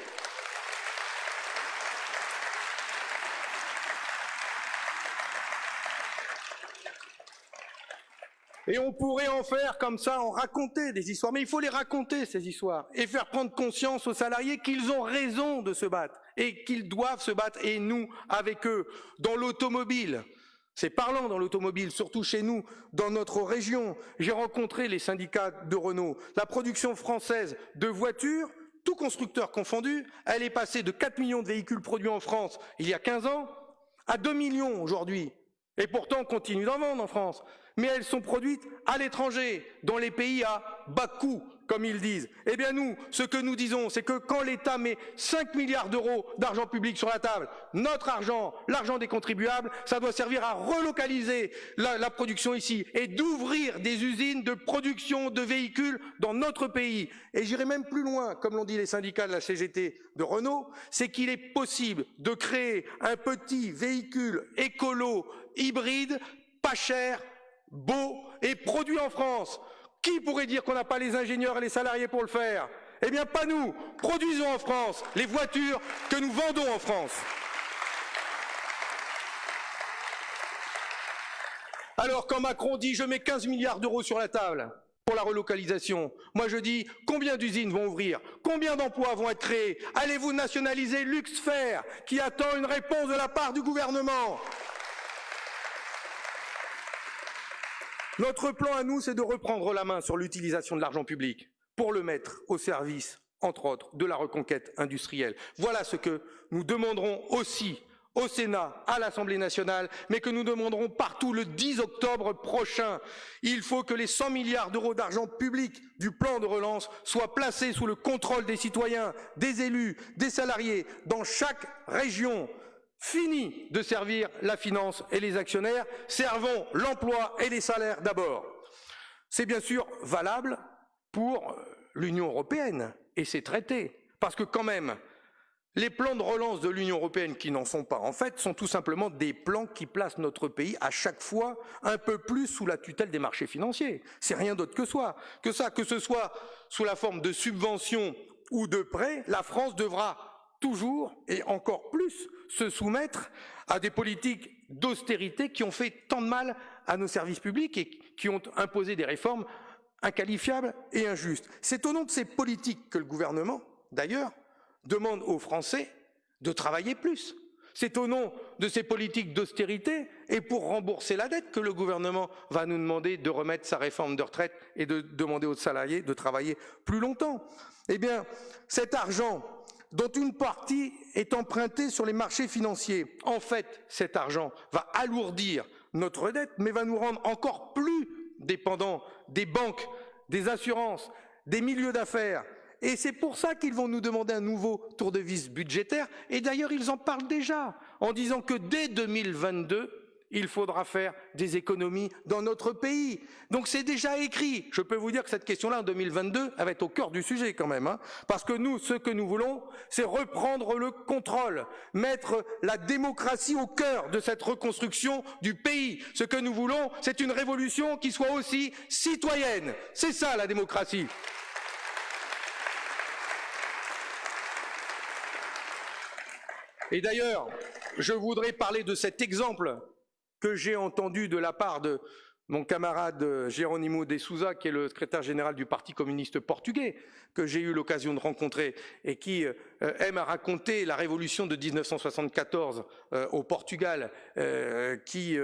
A: Et on pourrait en faire comme ça, en raconter des histoires. Mais il faut les raconter, ces histoires, et faire prendre conscience aux salariés qu'ils ont raison de se battre, et qu'ils doivent se battre, et nous, avec eux, dans l'automobile. C'est parlant dans l'automobile, surtout chez nous, dans notre région. J'ai rencontré les syndicats de Renault. La production française de voitures tout constructeur confondu, elle est passée de 4 millions de véhicules produits en France il y a 15 ans à 2 millions aujourd'hui. Et pourtant, on continue d'en vendre en France. Mais elles sont produites à l'étranger, dans les pays à bas coût, comme ils disent. Eh bien nous, ce que nous disons, c'est que quand l'État met 5 milliards d'euros d'argent public sur la table, notre argent, l'argent des contribuables, ça doit servir à relocaliser la, production ici et d'ouvrir des usines de production de véhicules dans notre pays. Et j'irai même plus loin, comme l'ont dit les syndicats de la CGT de Renault, c'est qu'il est possible de créer un petit véhicule écolo hybride, pas cher, beau et produit en France. Qui pourrait dire qu'on n'a pas les ingénieurs et les salariés pour le faire? Eh bien, pas nous. Produisons en France les voitures que nous vendons en France. Alors, quand Macron dit je mets 15 milliards d'euros sur la table pour la relocalisation, moi je dis combien d'usines vont ouvrir? Combien d'emplois vont être créés? Allez-vous nationaliser Luxfer qui attend une réponse de la part du gouvernement? Notre plan à nous, c'est de reprendre la main sur l'utilisation de l'argent public pour le mettre au service, entre autres, de la reconquête industrielle. Voilà ce que nous demanderons aussi au Sénat, à l'Assemblée nationale, mais que nous demanderons partout le 10 octobre prochain. Il faut que les 100 milliards d'euros d'argent public du plan de relance soient placés sous le contrôle des citoyens, des élus, des salariés, dans chaque région. Fini de servir la finance et les actionnaires, servons l'emploi et les salaires d'abord. C'est bien sûr valable pour l'Union européenne et ses traités, parce que quand même, les plans de relance de l'Union européenne qui n'en sont pas, en fait, sont tout simplement des plans qui placent notre pays à chaque fois un peu plus sous la tutelle des marchés financiers. C'est rien d'autre que, soit, que ça, que ce soit sous la forme de subventions ou de prêts, la France devra toujours et encore plus se soumettre à des politiques d'austérité qui ont fait tant de mal à nos services publics et qui ont imposé des réformes inqualifiables et injustes. C'est au nom de ces politiques que le gouvernement, d'ailleurs, demande aux Français de travailler plus. C'est au nom de ces politiques d'austérité et pour rembourser la dette que le gouvernement va nous demander de remettre sa réforme de retraite et de demander aux salariés de travailler plus longtemps. Eh bien, cet argent dont une partie est empruntée sur les marchés financiers. En fait, cet argent va alourdir notre dette, mais va nous rendre encore plus dépendants des banques, des assurances, des milieux d'affaires. Et c'est pour ça qu'ils vont nous demander un nouveau tour de vis budgétaire. Et d'ailleurs, ils en parlent déjà en disant que dès 2022, il faudra faire des économies dans notre pays. Donc c'est déjà écrit. Je peux vous dire que cette question-là, en 2022, elle va être au cœur du sujet quand même. Hein, parce que nous, ce que nous voulons, c'est reprendre le contrôle, mettre la démocratie au cœur de cette reconstruction du pays. Ce que nous voulons, c'est une révolution qui soit aussi citoyenne. C'est ça la démocratie. Et d'ailleurs, je voudrais parler de cet exemple que j'ai entendu de la part de mon camarade Geronimo de Souza, qui est le secrétaire général du Parti communiste portugais, que j'ai eu l'occasion de rencontrer et qui euh, aime à raconter la révolution de 1974 euh, au Portugal, euh, qui,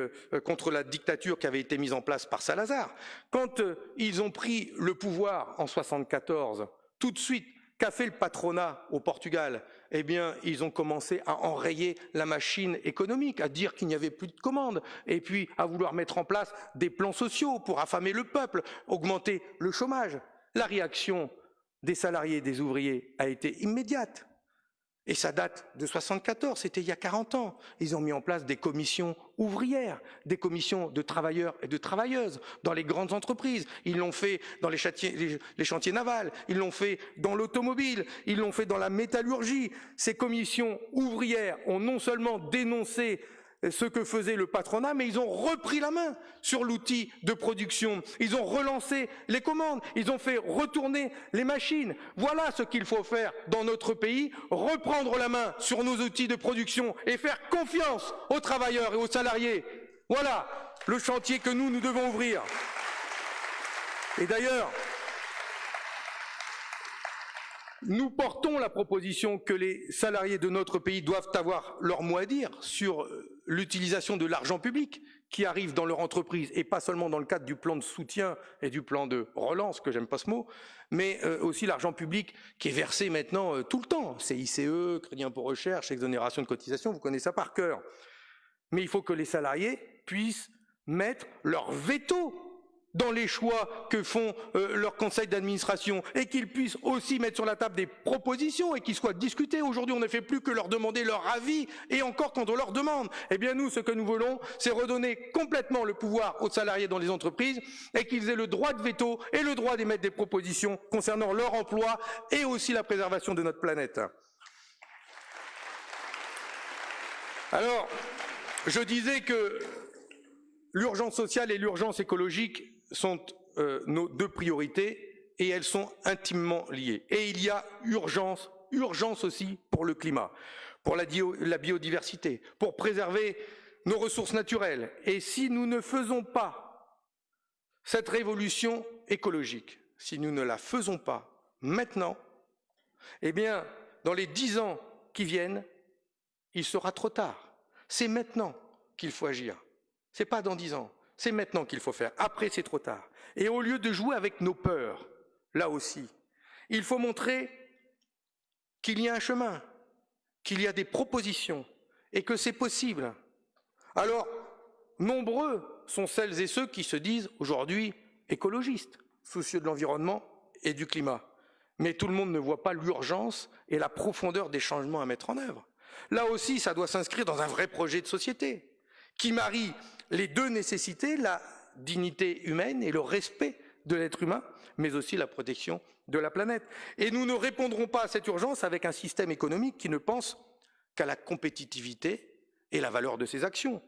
A: contre la dictature qui avait été mise en place par Salazar. Quand ils ont pris le pouvoir en 1974, tout de suite, qu'a fait le patronat au Portugal? Eh bien, ils ont commencé à enrayer la machine économique, à dire qu'il n'y avait plus de commandes, et puis à vouloir mettre en place des plans sociaux pour affamer le peuple, augmenter le chômage. La réaction des salariés et des ouvriers a été immédiate. Et ça date de 74, c'était il y a 40 ans. Ils ont mis en place des commissions ouvrières, des commissions de travailleurs et de travailleuses dans les grandes entreprises. Ils l'ont fait dans les les chantiers navals, ils l'ont fait dans l'automobile, ils l'ont fait dans la métallurgie. Ces commissions ouvrières ont non seulement dénoncé ce que faisait le patronat, mais ils ont repris la main sur l'outil de production. Ils ont relancé les commandes, ils ont fait retourner les machines. Voilà ce qu'il faut faire dans notre pays, reprendre la main sur nos outils de production et faire confiance aux travailleurs et aux salariés. Voilà le chantier que nous, nous devons ouvrir. Et d'ailleurs, nous portons la proposition que les salariés de notre pays doivent avoir leur mot à dire sur l'utilisation de l'argent public qui arrive dans leur entreprise, et pas seulement dans le cadre du plan de soutien et du plan de relance, que j'aime pas ce mot, mais euh, aussi l'argent public qui est versé maintenant euh, tout le temps, CICE, Crédit impôt recherche, exonération de cotisation, vous connaissez ça par cœur. Mais il faut que les salariés puissent mettre leur veto dans les choix que font euh, leurs conseils d'administration et qu'ils puissent aussi mettre sur la table des propositions et qu'ils soient discutés. Aujourd'hui, on ne fait plus que leur demander leur avis et encore quand on leur demande. Eh bien, nous, ce que nous voulons, c'est redonner complètement le pouvoir aux salariés dans les entreprises et qu'ils aient le droit de veto et le droit d'émettre des propositions concernant leur emploi et aussi la préservation de notre planète. Alors, je disais que l'urgence sociale et l'urgence écologique sont euh, nos deux priorités et elles sont intimement liées. Et il y a urgence, urgence aussi pour le climat, pour la, la biodiversité, pour préserver nos ressources naturelles. Et si nous ne faisons pas cette révolution écologique, si nous ne la faisons pas maintenant, eh bien, dans les dix ans qui viennent, il sera trop tard. C'est maintenant qu'il faut agir. C'est pas dans dix ans. C'est maintenant qu'il faut faire. Après, c'est trop tard. Et au lieu de jouer avec nos peurs, là aussi, il faut montrer qu'il y a un chemin, qu'il y a des propositions et que c'est possible. Alors, nombreux sont celles et ceux qui se disent aujourd'hui écologistes, soucieux de l'environnement et du climat. Mais tout le monde ne voit pas l'urgence et la profondeur des changements à mettre en œuvre. Là aussi, ça doit s'inscrire dans un vrai projet de société qui marie les deux nécessités, la dignité humaine et le respect de l'être humain, mais aussi la protection de la planète. Et nous ne répondrons pas à cette urgence avec un système économique qui ne pense qu'à la compétitivité et la valeur de ses actions.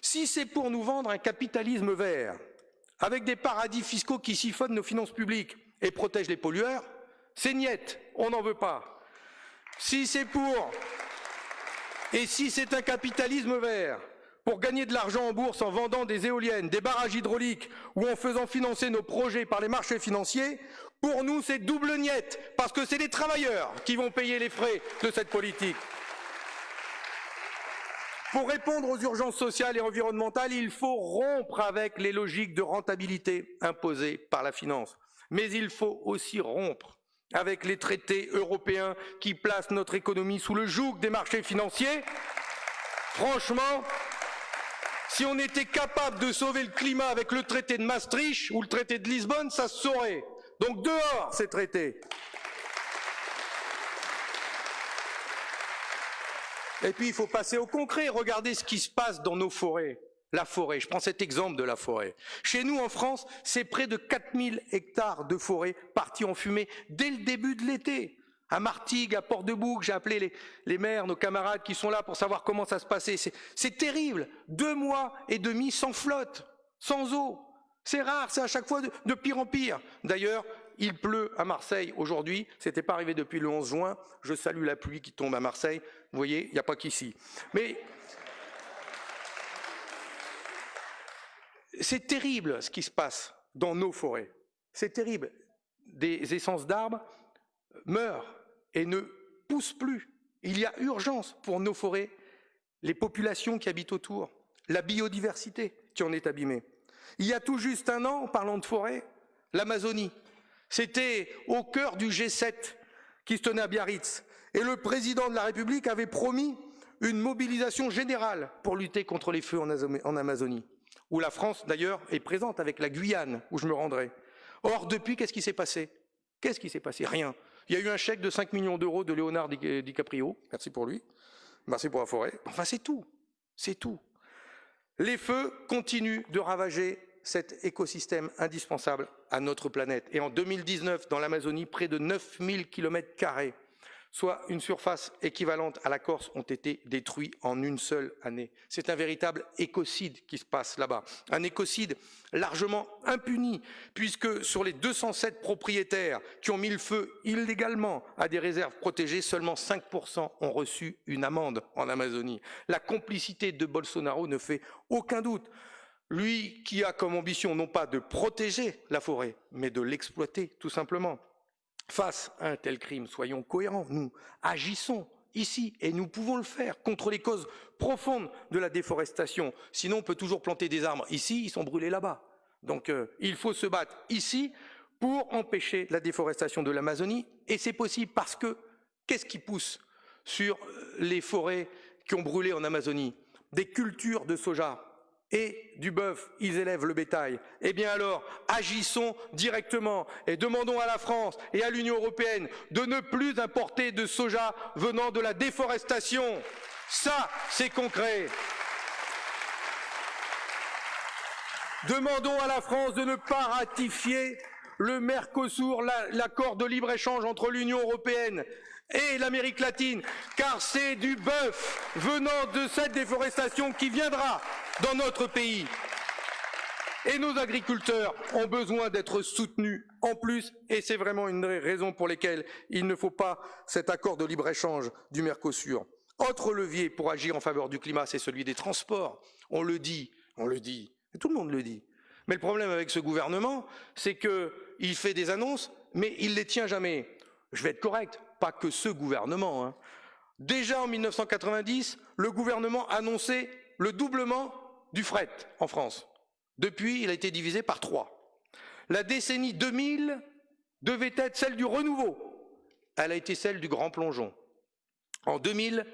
A: Si c'est pour nous vendre un capitalisme vert, avec des paradis fiscaux qui siphonnent nos finances publiques et protègent les pollueurs, c'est niette, on n'en veut pas. Si c'est pour... Et si c'est un capitalisme vert, pour gagner de l'argent en bourse en vendant des éoliennes, des barrages hydrauliques ou en faisant financer nos projets par les marchés financiers, pour nous c'est double niette, parce que c'est les travailleurs qui vont payer les frais de cette politique. Pour répondre aux urgences sociales et environnementales, il faut rompre avec les logiques de rentabilité imposées par la finance. Mais il faut aussi rompre avec les traités européens qui placent notre économie sous le joug des marchés financiers. Franchement, si on était capable de sauver le climat avec le traité de Maastricht ou le traité de Lisbonne, ça se saurait. Donc dehors ces traités. Et puis il faut passer au concret. Regardez ce qui se passe dans nos forêts. La forêt, je prends cet exemple de la forêt. Chez nous en France, c'est près de 4000 hectares de forêt partis en fumée dès le début de l'été à Martigues, à Port-de-Bouc, j'ai appelé les, maires, nos camarades qui sont là pour savoir comment ça se passait. C'est terrible. Deux mois et demi sans flotte, sans eau. C'est rare, c'est à chaque fois de, pire en pire. D'ailleurs, il pleut à Marseille aujourd'hui. C'était pas arrivé depuis le 11 juin. Je salue la pluie qui tombe à Marseille. Vous voyez, il n'y a pas qu'ici. Mais c'est terrible ce qui se passe dans nos forêts. C'est terrible. Des essences d'arbres meurent et ne pousse plus. Il y a urgence pour nos forêts, les populations qui habitent autour, la biodiversité qui en est abîmée. Il y a tout juste un an, en parlant de forêt, l'Amazonie. C'était au cœur du G7 qui se tenait à Biarritz. Et le président de la République avait promis une mobilisation générale pour lutter contre les feux en Amazonie, où la France d'ailleurs est présente avec la Guyane, où je me rendrai. Or, depuis, qu'est-ce qui s'est passé? Qu'est-ce qui s'est passé? Rien. Il y a eu un chèque de 5 millions d'euros de Léonard DiCaprio, merci pour lui, merci pour la forêt. Enfin, c'est tout, c'est tout. Les feux continuent de ravager cet écosystème indispensable à notre planète. Et en 2019, dans l'Amazonie, près de 9000 km soit une surface équivalente à la Corse, ont été détruits en une seule année. C'est un véritable écocide qui se passe là-bas. Un écocide largement impuni, puisque sur les 207 propriétaires qui ont mis le feu illégalement à des réserves protégées, seulement 5% ont reçu une amende en Amazonie. La complicité de Bolsonaro ne fait aucun doute. Lui qui a comme ambition non pas de protéger la forêt, mais de l'exploiter, tout simplement. Face à un tel crime, soyons cohérents, nous agissons ici, et nous pouvons le faire contre les causes profondes de la déforestation. Sinon, on peut toujours planter des arbres ici, ils sont brûlés là-bas. Donc euh, il faut se battre ici pour empêcher la déforestation de l'Amazonie, et c'est possible parce que qu'est-ce qui pousse sur euh, les forêts qui ont brûlé en Amazonie? Des cultures de soja, et du bœuf, ils élèvent le bétail. Eh bien alors, agissons directement et demandons à la France et à l'Union européenne de ne plus importer de soja venant de la déforestation. Ça, c'est concret. Demandons à la France de ne pas ratifier le Mercosur, l'accord de libre-échange entre l'Union européenne et l'Amérique latine, car c'est du bœuf venant de cette déforestation qui viendra dans notre pays. Et nos agriculteurs ont besoin d'être soutenus en plus, et c'est vraiment une des raisons pour lesquelles il ne faut pas cet accord de libre-échange du Mercosur. Autre levier pour agir en faveur du climat, c'est celui des transports. On le dit, on le dit, tout le monde le dit. Mais le problème avec ce gouvernement, c'est qu'il fait des annonces, mais il ne les tient jamais. Je vais être correct, pas que ce gouvernement. Hein. Déjà en 1990, le gouvernement annonçait le doublement du fret en France. Depuis, il a été divisé par trois. La décennie 2000 devait être celle du renouveau. Elle a été celle du grand plongeon. En 2000,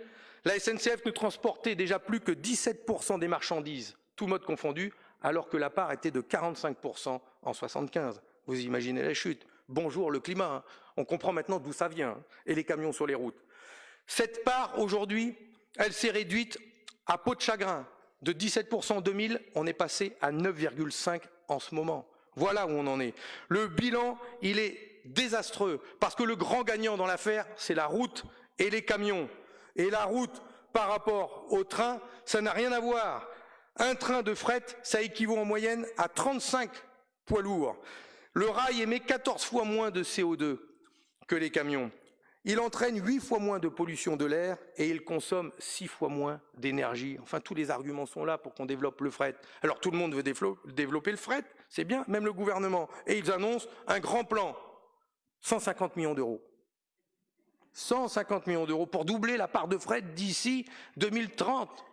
A: la SNCF ne transportait déjà plus que 17% des marchandises, tout mode confondu, alors que la part était de 45% en 75. Vous imaginez la chute. Bonjour le climat. Hein. On comprend maintenant d'où ça vient. Hein, et les camions sur les routes. Cette part, aujourd'hui, elle s'est réduite à peau de chagrin. De 17% en 2000, on est passé à 9,5% en ce moment. Voilà où on en est. Le bilan, il est désastreux, parce que le grand gagnant dans l'affaire, c'est la route et les camions. Et la route, par rapport au train, ça n'a rien à voir. Un train de fret, ça équivaut en moyenne à 35 poids lourds. Le rail émet 14 fois moins de CO2 que les camions. Il entraîne 8 fois moins de pollution de l'air et il consomme 6 fois moins d'énergie. Enfin, tous les arguments sont là pour qu'on développe le fret. Alors tout le monde veut développer le fret, c'est bien, même le gouvernement. Et ils annoncent un grand plan, 150 millions d'euros. 150 millions d'euros pour doubler la part de fret d'ici 2030.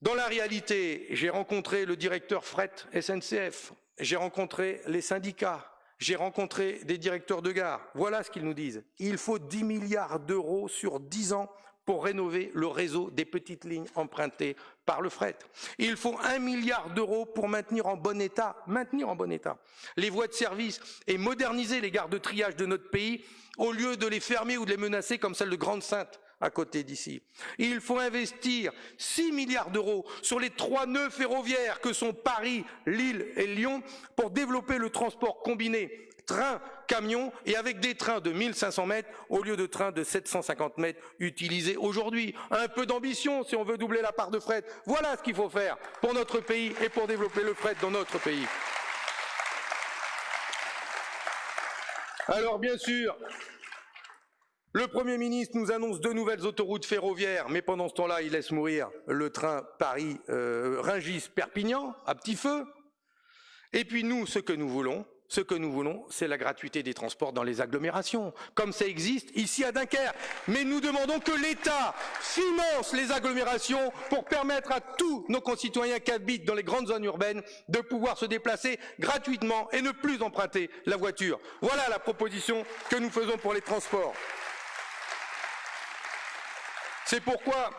A: Dans la réalité, j'ai rencontré le directeur fret SNCF, j'ai rencontré les syndicats, j'ai rencontré des directeurs de gare. Voilà ce qu'ils nous disent. Il faut 10 milliards d'euros sur 10 ans pour rénover le réseau des petites lignes empruntées par le fret. Il faut un milliard d'euros pour maintenir en bon état, maintenir en bon état les voies de service et moderniser les gares de triage de notre pays au lieu de les fermer ou de les menacer comme celle de Grande-Sainte à côté d'ici. Il faut investir 6 milliards d'euros sur les trois nœuds ferroviaires que sont Paris, Lille et Lyon pour développer le transport combiné train, camion et avec des trains de 1500 mètres au lieu de trains de 750 mètres utilisés aujourd'hui. Un peu d'ambition si on veut doubler la part de fret. Voilà ce qu'il faut faire pour notre pays et pour développer le fret dans notre pays. Alors bien sûr, le Premier ministre nous annonce deux nouvelles autoroutes ferroviaires, mais pendant ce temps-là, il laisse mourir le train Paris-Ringis-Perpignan euh, à petit feu. Et puis nous, ce que nous voulons, ce que nous voulons, c'est la gratuité des transports dans les agglomérations, comme ça existe ici à Dunkerque. Mais nous demandons que l'État finance les agglomérations pour permettre à tous nos concitoyens qui habitent dans les grandes zones urbaines de pouvoir se déplacer gratuitement et ne plus emprunter la voiture. Voilà la proposition que nous faisons pour les transports. C'est pourquoi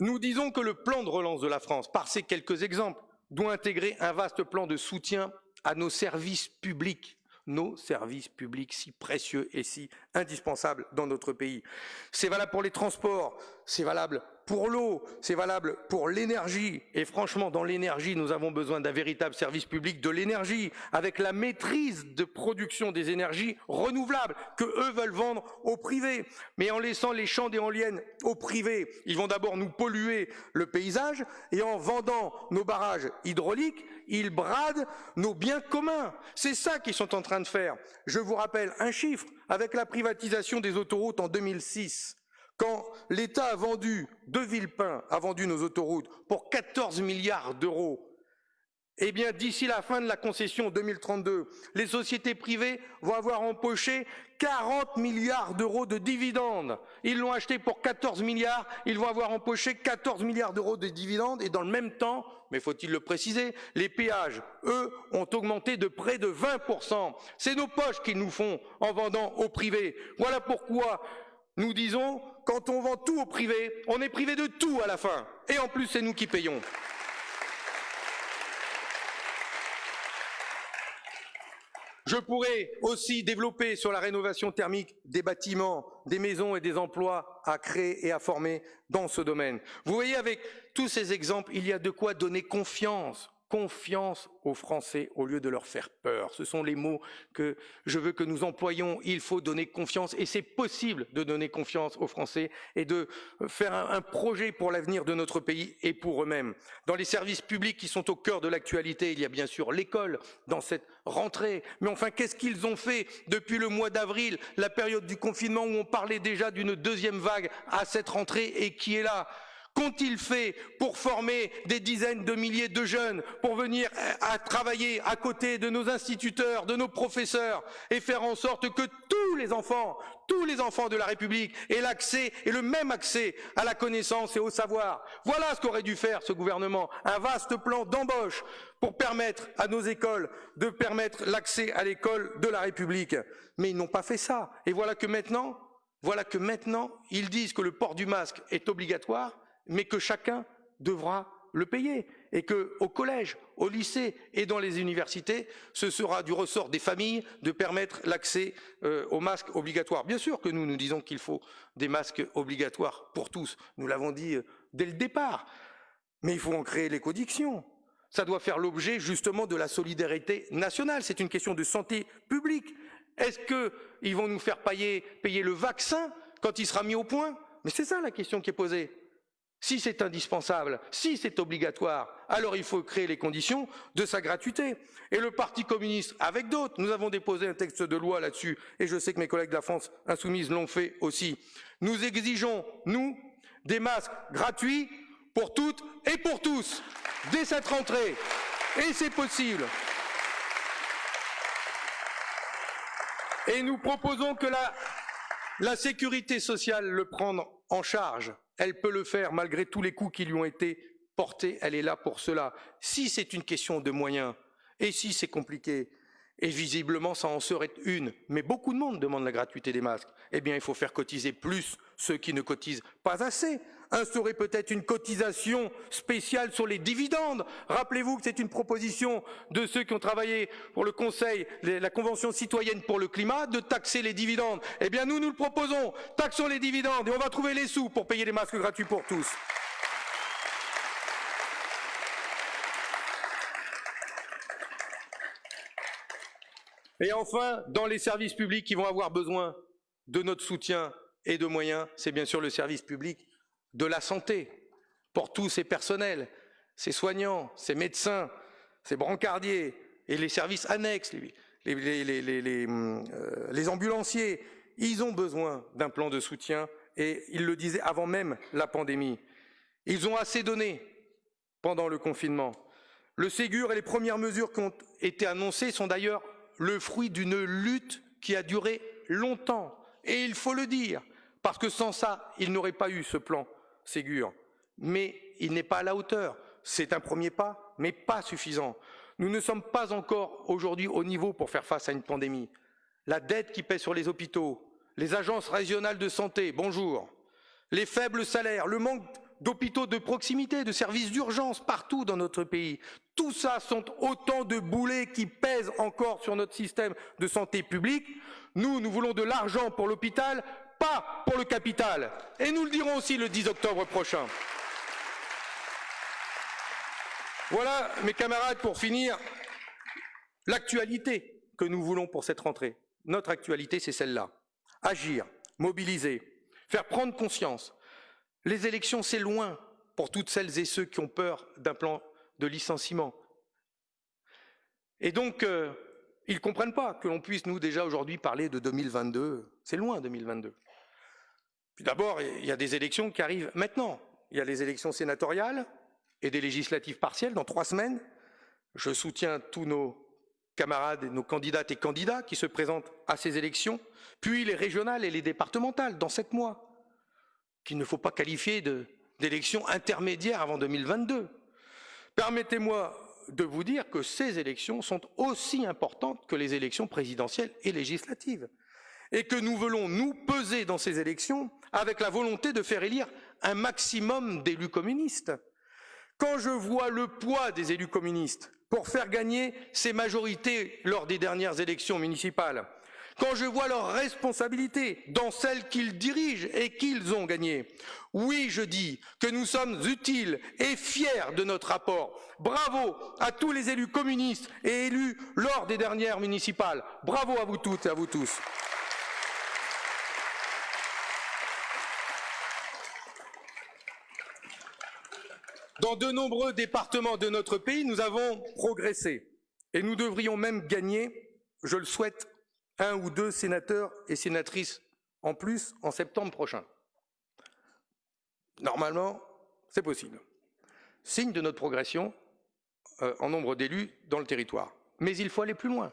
A: nous disons que le plan de relance de la France, par ces quelques exemples, doit intégrer un vaste plan de soutien à nos services publics, nos services publics si précieux et si indispensables dans notre pays. C'est valable pour les transports, c'est valable pour l'eau, c'est valable pour l'énergie. Et franchement, dans l'énergie, nous avons besoin d'un véritable service public de l'énergie, avec la maîtrise de production des énergies renouvelables que eux veulent vendre au privé. Mais en laissant les champs d'éoliennes au privé, ils vont d'abord nous polluer le paysage, et en vendant nos barrages hydrauliques, ils bradent nos biens communs. C'est ça qu'ils sont en train de faire. Je vous rappelle un chiffre. Avec la privatisation des autoroutes en 2006, quand l'État a vendu, De Villepin a vendu nos autoroutes pour 14 milliards d'euros, eh bien, d'ici la fin de la concession 2032, les sociétés privées vont avoir empoché 40 milliards d'euros de dividendes. Ils l'ont acheté pour 14 milliards, ils vont avoir empoché 14 milliards d'euros de dividendes et dans le même temps, mais faut-il le préciser, les péages, eux, ont augmenté de près de 20%. C'est nos poches qu'ils nous font en vendant au privé. Voilà pourquoi nous disons, quand on vend tout au privé, on est privé de tout à la fin. Et en plus, c'est nous qui payons. Je pourrais aussi développer sur la rénovation thermique des bâtiments, des maisons et des emplois à créer et à former dans ce domaine. Vous voyez, avec tous ces exemples, il y a de quoi donner confiance confiance aux Français au lieu de leur faire peur. Ce sont les mots que je veux que nous employions. Il faut donner confiance et c'est possible de donner confiance aux Français et de faire un, projet pour l'avenir de notre pays et pour eux-mêmes. Dans les services publics qui sont au cœur de l'actualité, il y a bien sûr l'école dans cette rentrée. Mais enfin, qu'est-ce qu'ils ont fait depuis le mois d'avril, la période du confinement où on parlait déjà d'une deuxième vague à cette rentrée et qui est là? Qu'ont-ils fait pour former des dizaines de milliers de jeunes pour venir à travailler à côté de nos instituteurs, de nos professeurs et faire en sorte que tous les enfants, tous les enfants de la République aient l'accès et le même accès à la connaissance et au savoir? Voilà ce qu'aurait dû faire ce gouvernement, un vaste plan d'embauche pour permettre à nos écoles de permettre l'accès à l'école de la République. Mais ils n'ont pas fait ça. Et voilà que maintenant, voilà que maintenant, ils disent que le port du masque est obligatoire mais que chacun devra le payer et que au collège, au lycée et dans les universités, ce sera du ressort des familles de permettre l'accès euh, aux masques obligatoires. Bien sûr que nous nous disons qu'il faut des masques obligatoires pour tous. Nous l'avons dit euh, dès le départ. Mais il faut en créer les conditions. Ça doit faire l'objet justement de la solidarité nationale. C'est une question de santé publique. Est-ce qu'ils vont nous faire payer, payer le vaccin quand il sera mis au point? Mais c'est ça la question qui est posée. Si c'est indispensable, si c'est obligatoire, alors il faut créer les conditions de sa gratuité. Et le Parti communiste, avec d'autres, nous avons déposé un texte de loi là-dessus, et je sais que mes collègues de la France insoumise l'ont fait aussi. Nous exigeons, nous, des masques gratuits pour toutes et pour tous, dès cette rentrée. Et c'est possible. Et nous proposons que la, la sécurité sociale le prenne en charge elle peut le faire malgré tous les coups qui lui ont été portés. Elle est là pour cela. Si c'est une question de moyens, et si c'est compliqué, et visiblement ça en serait une, mais beaucoup de monde demande la gratuité des masques, eh bien il faut faire cotiser plus ceux qui ne cotisent pas assez. Instaurer peut-être une cotisation spéciale sur les dividendes. Rappelez-vous que c'est une proposition de ceux qui ont travaillé pour le Conseil, la Convention citoyenne pour le climat, de taxer les dividendes. Eh bien nous, nous le proposons. Taxons les dividendes et on va trouver les sous pour payer les masques gratuits pour tous. Et enfin, dans les services publics qui vont avoir besoin de notre soutien et de moyens, c'est bien sûr le service public de la santé pour tous ces personnels, ces soignants, ces médecins, ces brancardiers et les services annexes, les, euh, les ambulanciers. Ils ont besoin d'un plan de soutien et ils le disaient avant même la pandémie. Ils ont assez donné pendant le confinement. Le Ségur et les premières mesures qui ont été annoncées sont d'ailleurs le fruit d'une lutte qui a duré longtemps. Et il faut le dire, parce que sans ça, il n'aurait pas eu ce plan Ségur. Mais il n'est pas à la hauteur. C'est un premier pas, mais pas suffisant. Nous ne sommes pas encore aujourd'hui au niveau pour faire face à une pandémie. La dette qui pèse sur les hôpitaux, les agences régionales de santé, bonjour, les faibles salaires, le manque d'hôpitaux de proximité, de services d'urgence partout dans notre pays. Tout ça sont autant de boulets qui pèsent encore sur notre système de santé publique. Nous, nous voulons de l'argent pour l'hôpital, pas pour le capital. Et nous le dirons aussi le 10 octobre prochain. Voilà, mes camarades, pour finir, l'actualité que nous voulons pour cette rentrée. Notre actualité, c'est celle-là. Agir, mobiliser, faire prendre conscience les élections, c'est loin pour toutes celles et ceux qui ont peur d'un plan de licenciement. Et donc, euh, ils ne comprennent pas que l'on puisse, nous, déjà aujourd'hui, parler de 2022. C'est loin, 2022. D'abord, il y a des élections qui arrivent maintenant. Il y a les élections sénatoriales et des législatives partielles dans trois semaines. Je soutiens tous nos camarades et nos candidates et candidats qui se présentent à ces élections, puis les régionales et les départementales dans sept mois, qu'il ne faut pas qualifier d'élections intermédiaires avant 2022. Permettez-moi de vous dire que ces élections sont aussi importantes que les élections présidentielles et législatives, et que nous voulons nous peser dans ces élections avec la volonté de faire élire un maximum d'élus communistes. Quand je vois le poids des élus communistes pour faire gagner ces majorités lors des dernières élections municipales, quand je vois leurs responsabilités dans celles qu'ils dirigent et qu'ils ont gagnées. Oui, je dis que nous sommes utiles et fiers de notre rapport. Bravo à tous les élus communistes et élus lors des dernières municipales. Bravo à vous toutes et à vous tous. Dans de nombreux départements de notre pays, nous avons progressé et nous devrions même gagner, je le souhaite, un ou deux sénateurs et sénatrices en plus en septembre prochain. Normalement, c'est possible. Signe de notre progression euh, en nombre d'élus dans le territoire. Mais il faut aller plus loin.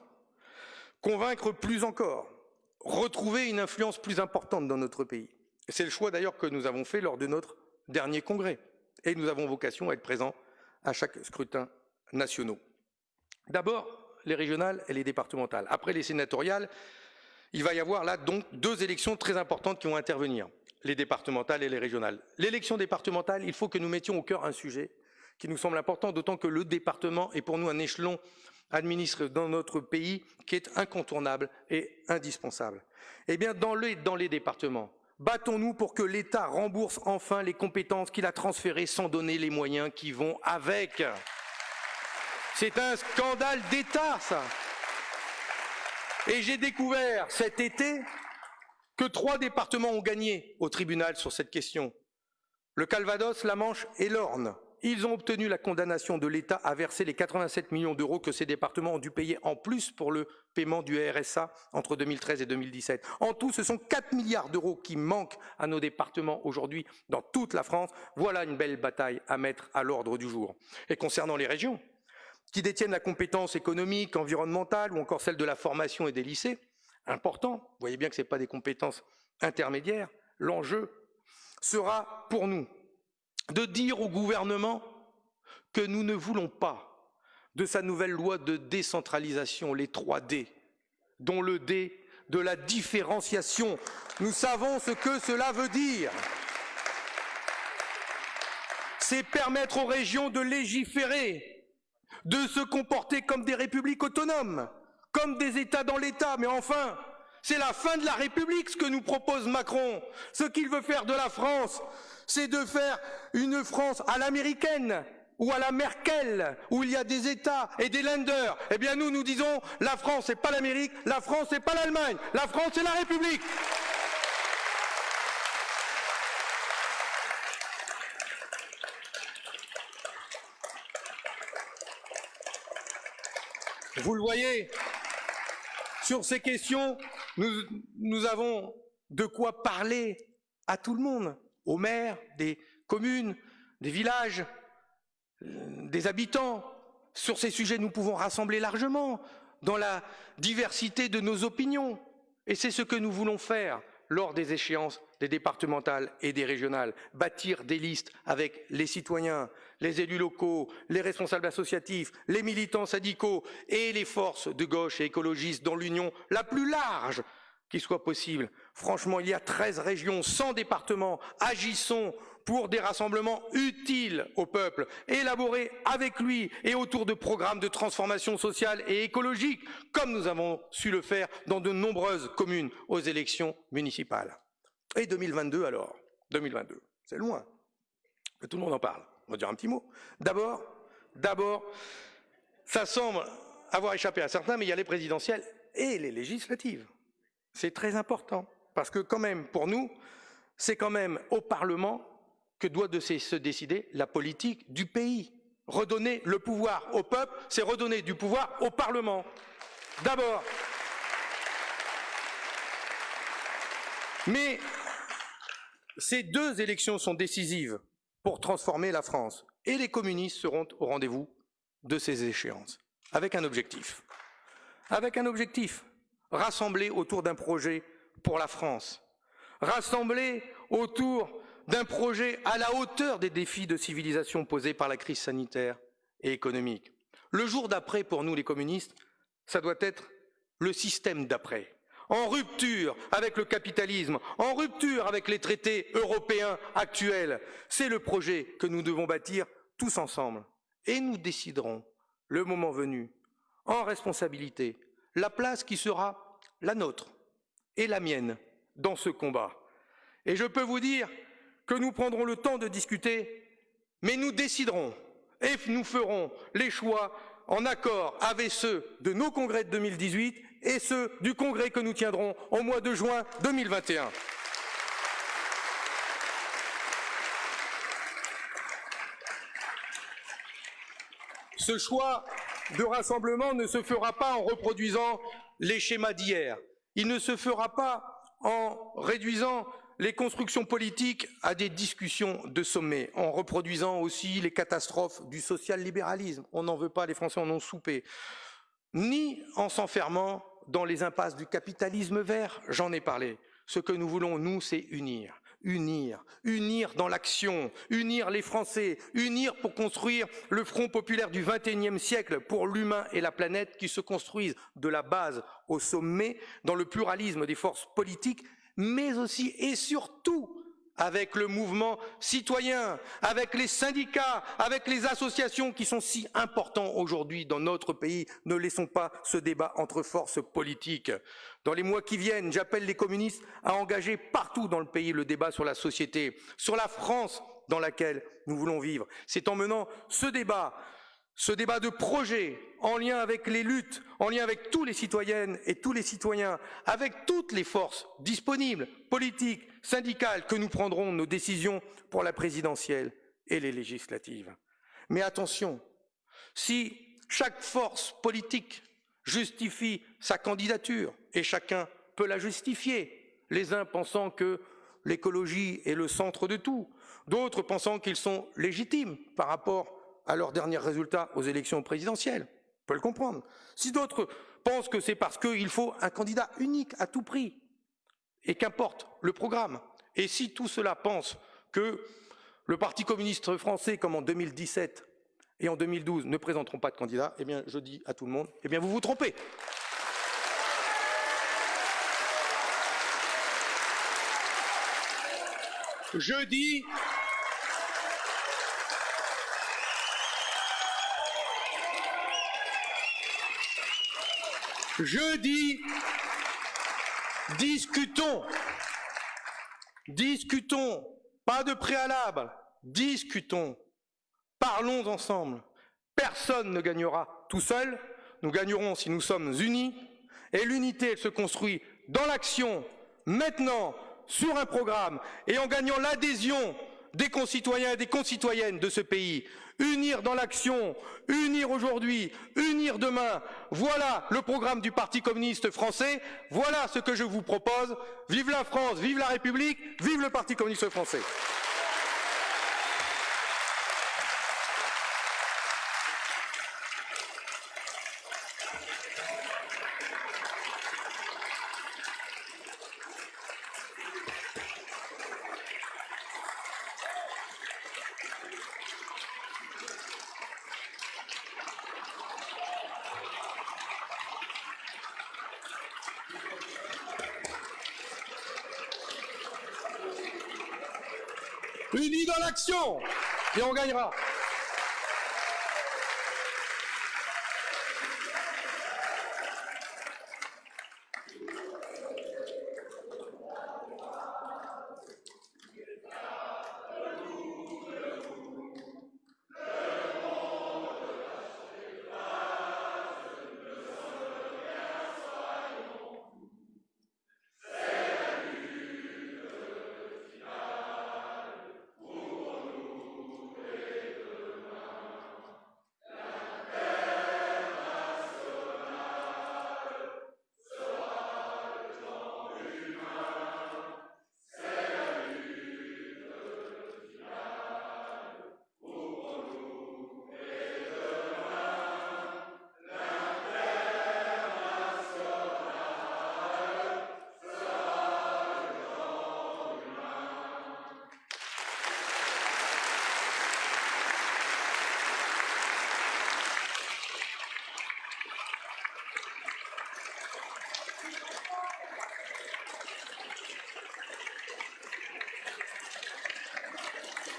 A: Convaincre plus encore. Retrouver une influence plus importante dans notre pays. C'est le choix d'ailleurs que nous avons fait lors de notre dernier congrès. Et nous avons vocation à être présents à chaque scrutin national. D'abord, les régionales et les départementales. Après les sénatoriales, il va y avoir là donc deux élections très importantes qui vont intervenir, les départementales et les régionales. L'élection départementale, il faut que nous mettions au cœur un sujet qui nous semble important, d'autant que le département est pour nous un échelon administré dans notre pays qui est incontournable et indispensable. Eh bien, dans les, dans les départements, battons-nous pour que l'État rembourse enfin les compétences qu'il a transférées sans donner les moyens qui vont avec. C'est un scandale d'État, ça. Et j'ai découvert cet été que trois départements ont gagné au tribunal sur cette question. Le Calvados, la Manche et l'Orne. Ils ont obtenu la condamnation de l'État à verser les 87 millions d'euros que ces départements ont dû payer en plus pour le paiement du RSA entre 2013 et 2017. En tout, ce sont 4 milliards d'euros qui manquent à nos départements aujourd'hui dans toute la France. Voilà une belle bataille à mettre à l'ordre du jour. Et concernant les régions, qui détiennent la compétence économique, environnementale ou encore celle de la formation et des lycées, important, vous voyez bien que ce n'est pas des compétences intermédiaires, l'enjeu sera pour nous de dire au gouvernement que nous ne voulons pas de sa nouvelle loi de décentralisation, les 3D, dont le D de la différenciation. Nous savons ce que cela veut dire. C'est permettre aux régions de légiférer de se comporter comme des républiques autonomes, comme des États dans l'État. Mais enfin, c'est la fin de la République ce que nous propose Macron. Ce qu'il veut faire de la France, c'est de faire une France à l'américaine ou à la Merkel, où il y a des États et des lenders. Eh bien nous, nous disons, la France n'est pas l'Amérique, la France n'est pas l'Allemagne, la France c'est la République. Vous le voyez, sur ces questions, nous, nous, avons de quoi parler à tout le monde, aux maires des communes, des villages, euh, des habitants. Sur ces sujets, nous pouvons rassembler largement dans la diversité de nos opinions. Et c'est ce que nous voulons faire lors des échéances des départementales et des régionales, bâtir des listes avec les citoyens, les élus locaux, les responsables associatifs, les militants syndicaux et les forces de gauche et écologistes dans l'union la plus large qui soit possible. Franchement, il y a 13 régions, 100 départements. Agissons pour des rassemblements utiles au peuple, élaborés avec lui et autour de programmes de transformation sociale et écologique, comme nous avons su le faire dans de nombreuses communes aux élections municipales. Et 2022 alors? 2022, c'est loin, tout le monde en parle. On va dire un petit mot. D'abord, d'abord, ça semble avoir échappé à certains, mais il y a les présidentielles et les législatives. C'est très important, parce que quand même, pour nous, c'est quand même au Parlement que doit se décider la politique du pays. Redonner le pouvoir au peuple, c'est redonner du pouvoir au Parlement. D'abord. Mais ces deux élections sont décisives pour transformer la France. Et les communistes seront au rendez-vous de ces échéances, avec un objectif. Avec un objectif, rassembler autour d'un projet pour la France, rassembler autour d'un projet à la hauteur des défis de civilisation posés par la crise sanitaire et économique. Le jour d'après, pour nous les communistes, ça doit être le système d'après, en rupture avec le capitalisme, en rupture avec les traités européens actuels. C'est le projet que nous devons bâtir tous ensemble. Et nous déciderons, le moment venu, en responsabilité, la place qui sera la nôtre et la mienne dans ce combat. Et je peux vous dire que nous prendrons le temps de discuter, mais nous déciderons et nous ferons les choix en accord avec ceux de nos congrès de 2018 et ceux du congrès que nous tiendrons au mois de juin 2021. Ce choix de rassemblement ne se fera pas en reproduisant les schémas d'hier. Il ne se fera pas en réduisant les constructions politiques à des discussions de sommet, en reproduisant aussi les catastrophes du social-libéralisme. On n'en veut pas, les Français en ont soupé. Ni en s'enfermant dans les impasses du capitalisme vert, j'en ai parlé. Ce que nous voulons, nous, c'est unir. Unir, unir dans l'action, unir les Français, unir pour construire le front populaire du XXIe siècle pour l'humain et la planète qui se construisent de la base au sommet, dans le pluralisme des forces politiques mais aussi et surtout avec le mouvement citoyen, avec les syndicats, avec les associations qui sont si importants aujourd'hui dans notre pays. Ne laissons pas ce débat entre forces politiques. Dans les mois qui viennent, j'appelle les communistes à engager partout dans le pays le débat sur la société, sur la France dans laquelle nous voulons vivre. C'est en menant ce débat ce débat de projet en lien avec les luttes, en lien avec tous les citoyennes et tous les citoyens, avec toutes les forces disponibles, politiques, syndicales, que nous prendrons nos décisions pour la présidentielle et les législatives. Mais attention, si chaque force politique justifie sa candidature, et chacun peut la justifier, les uns pensant que l'écologie est le centre de tout, d'autres pensant qu'ils sont légitimes par rapport à leurs derniers résultats aux élections présidentielles. On peut le comprendre. Si d'autres pensent que c'est parce qu'il faut un candidat unique à tout prix, et qu'importe le programme, et si tout cela pense que le Parti communiste français, comme en 2017 et en 2012, ne présenteront pas de candidat, eh bien, je dis à tout le monde, eh bien, vous vous trompez. Je dis Je dis, discutons, discutons, pas de préalable, discutons, parlons ensemble. Personne ne gagnera tout seul, nous gagnerons si nous sommes unis, et l'unité, se construit dans l'action, maintenant, sur un programme, et en gagnant l'adhésion des concitoyens et des concitoyennes de ce pays. Unir dans l'action, unir aujourd'hui, unir demain. Voilà le programme du Parti communiste français. Voilà ce que je vous propose. Vive la France, vive la République, vive le Parti communiste français. L'action et on gagnera.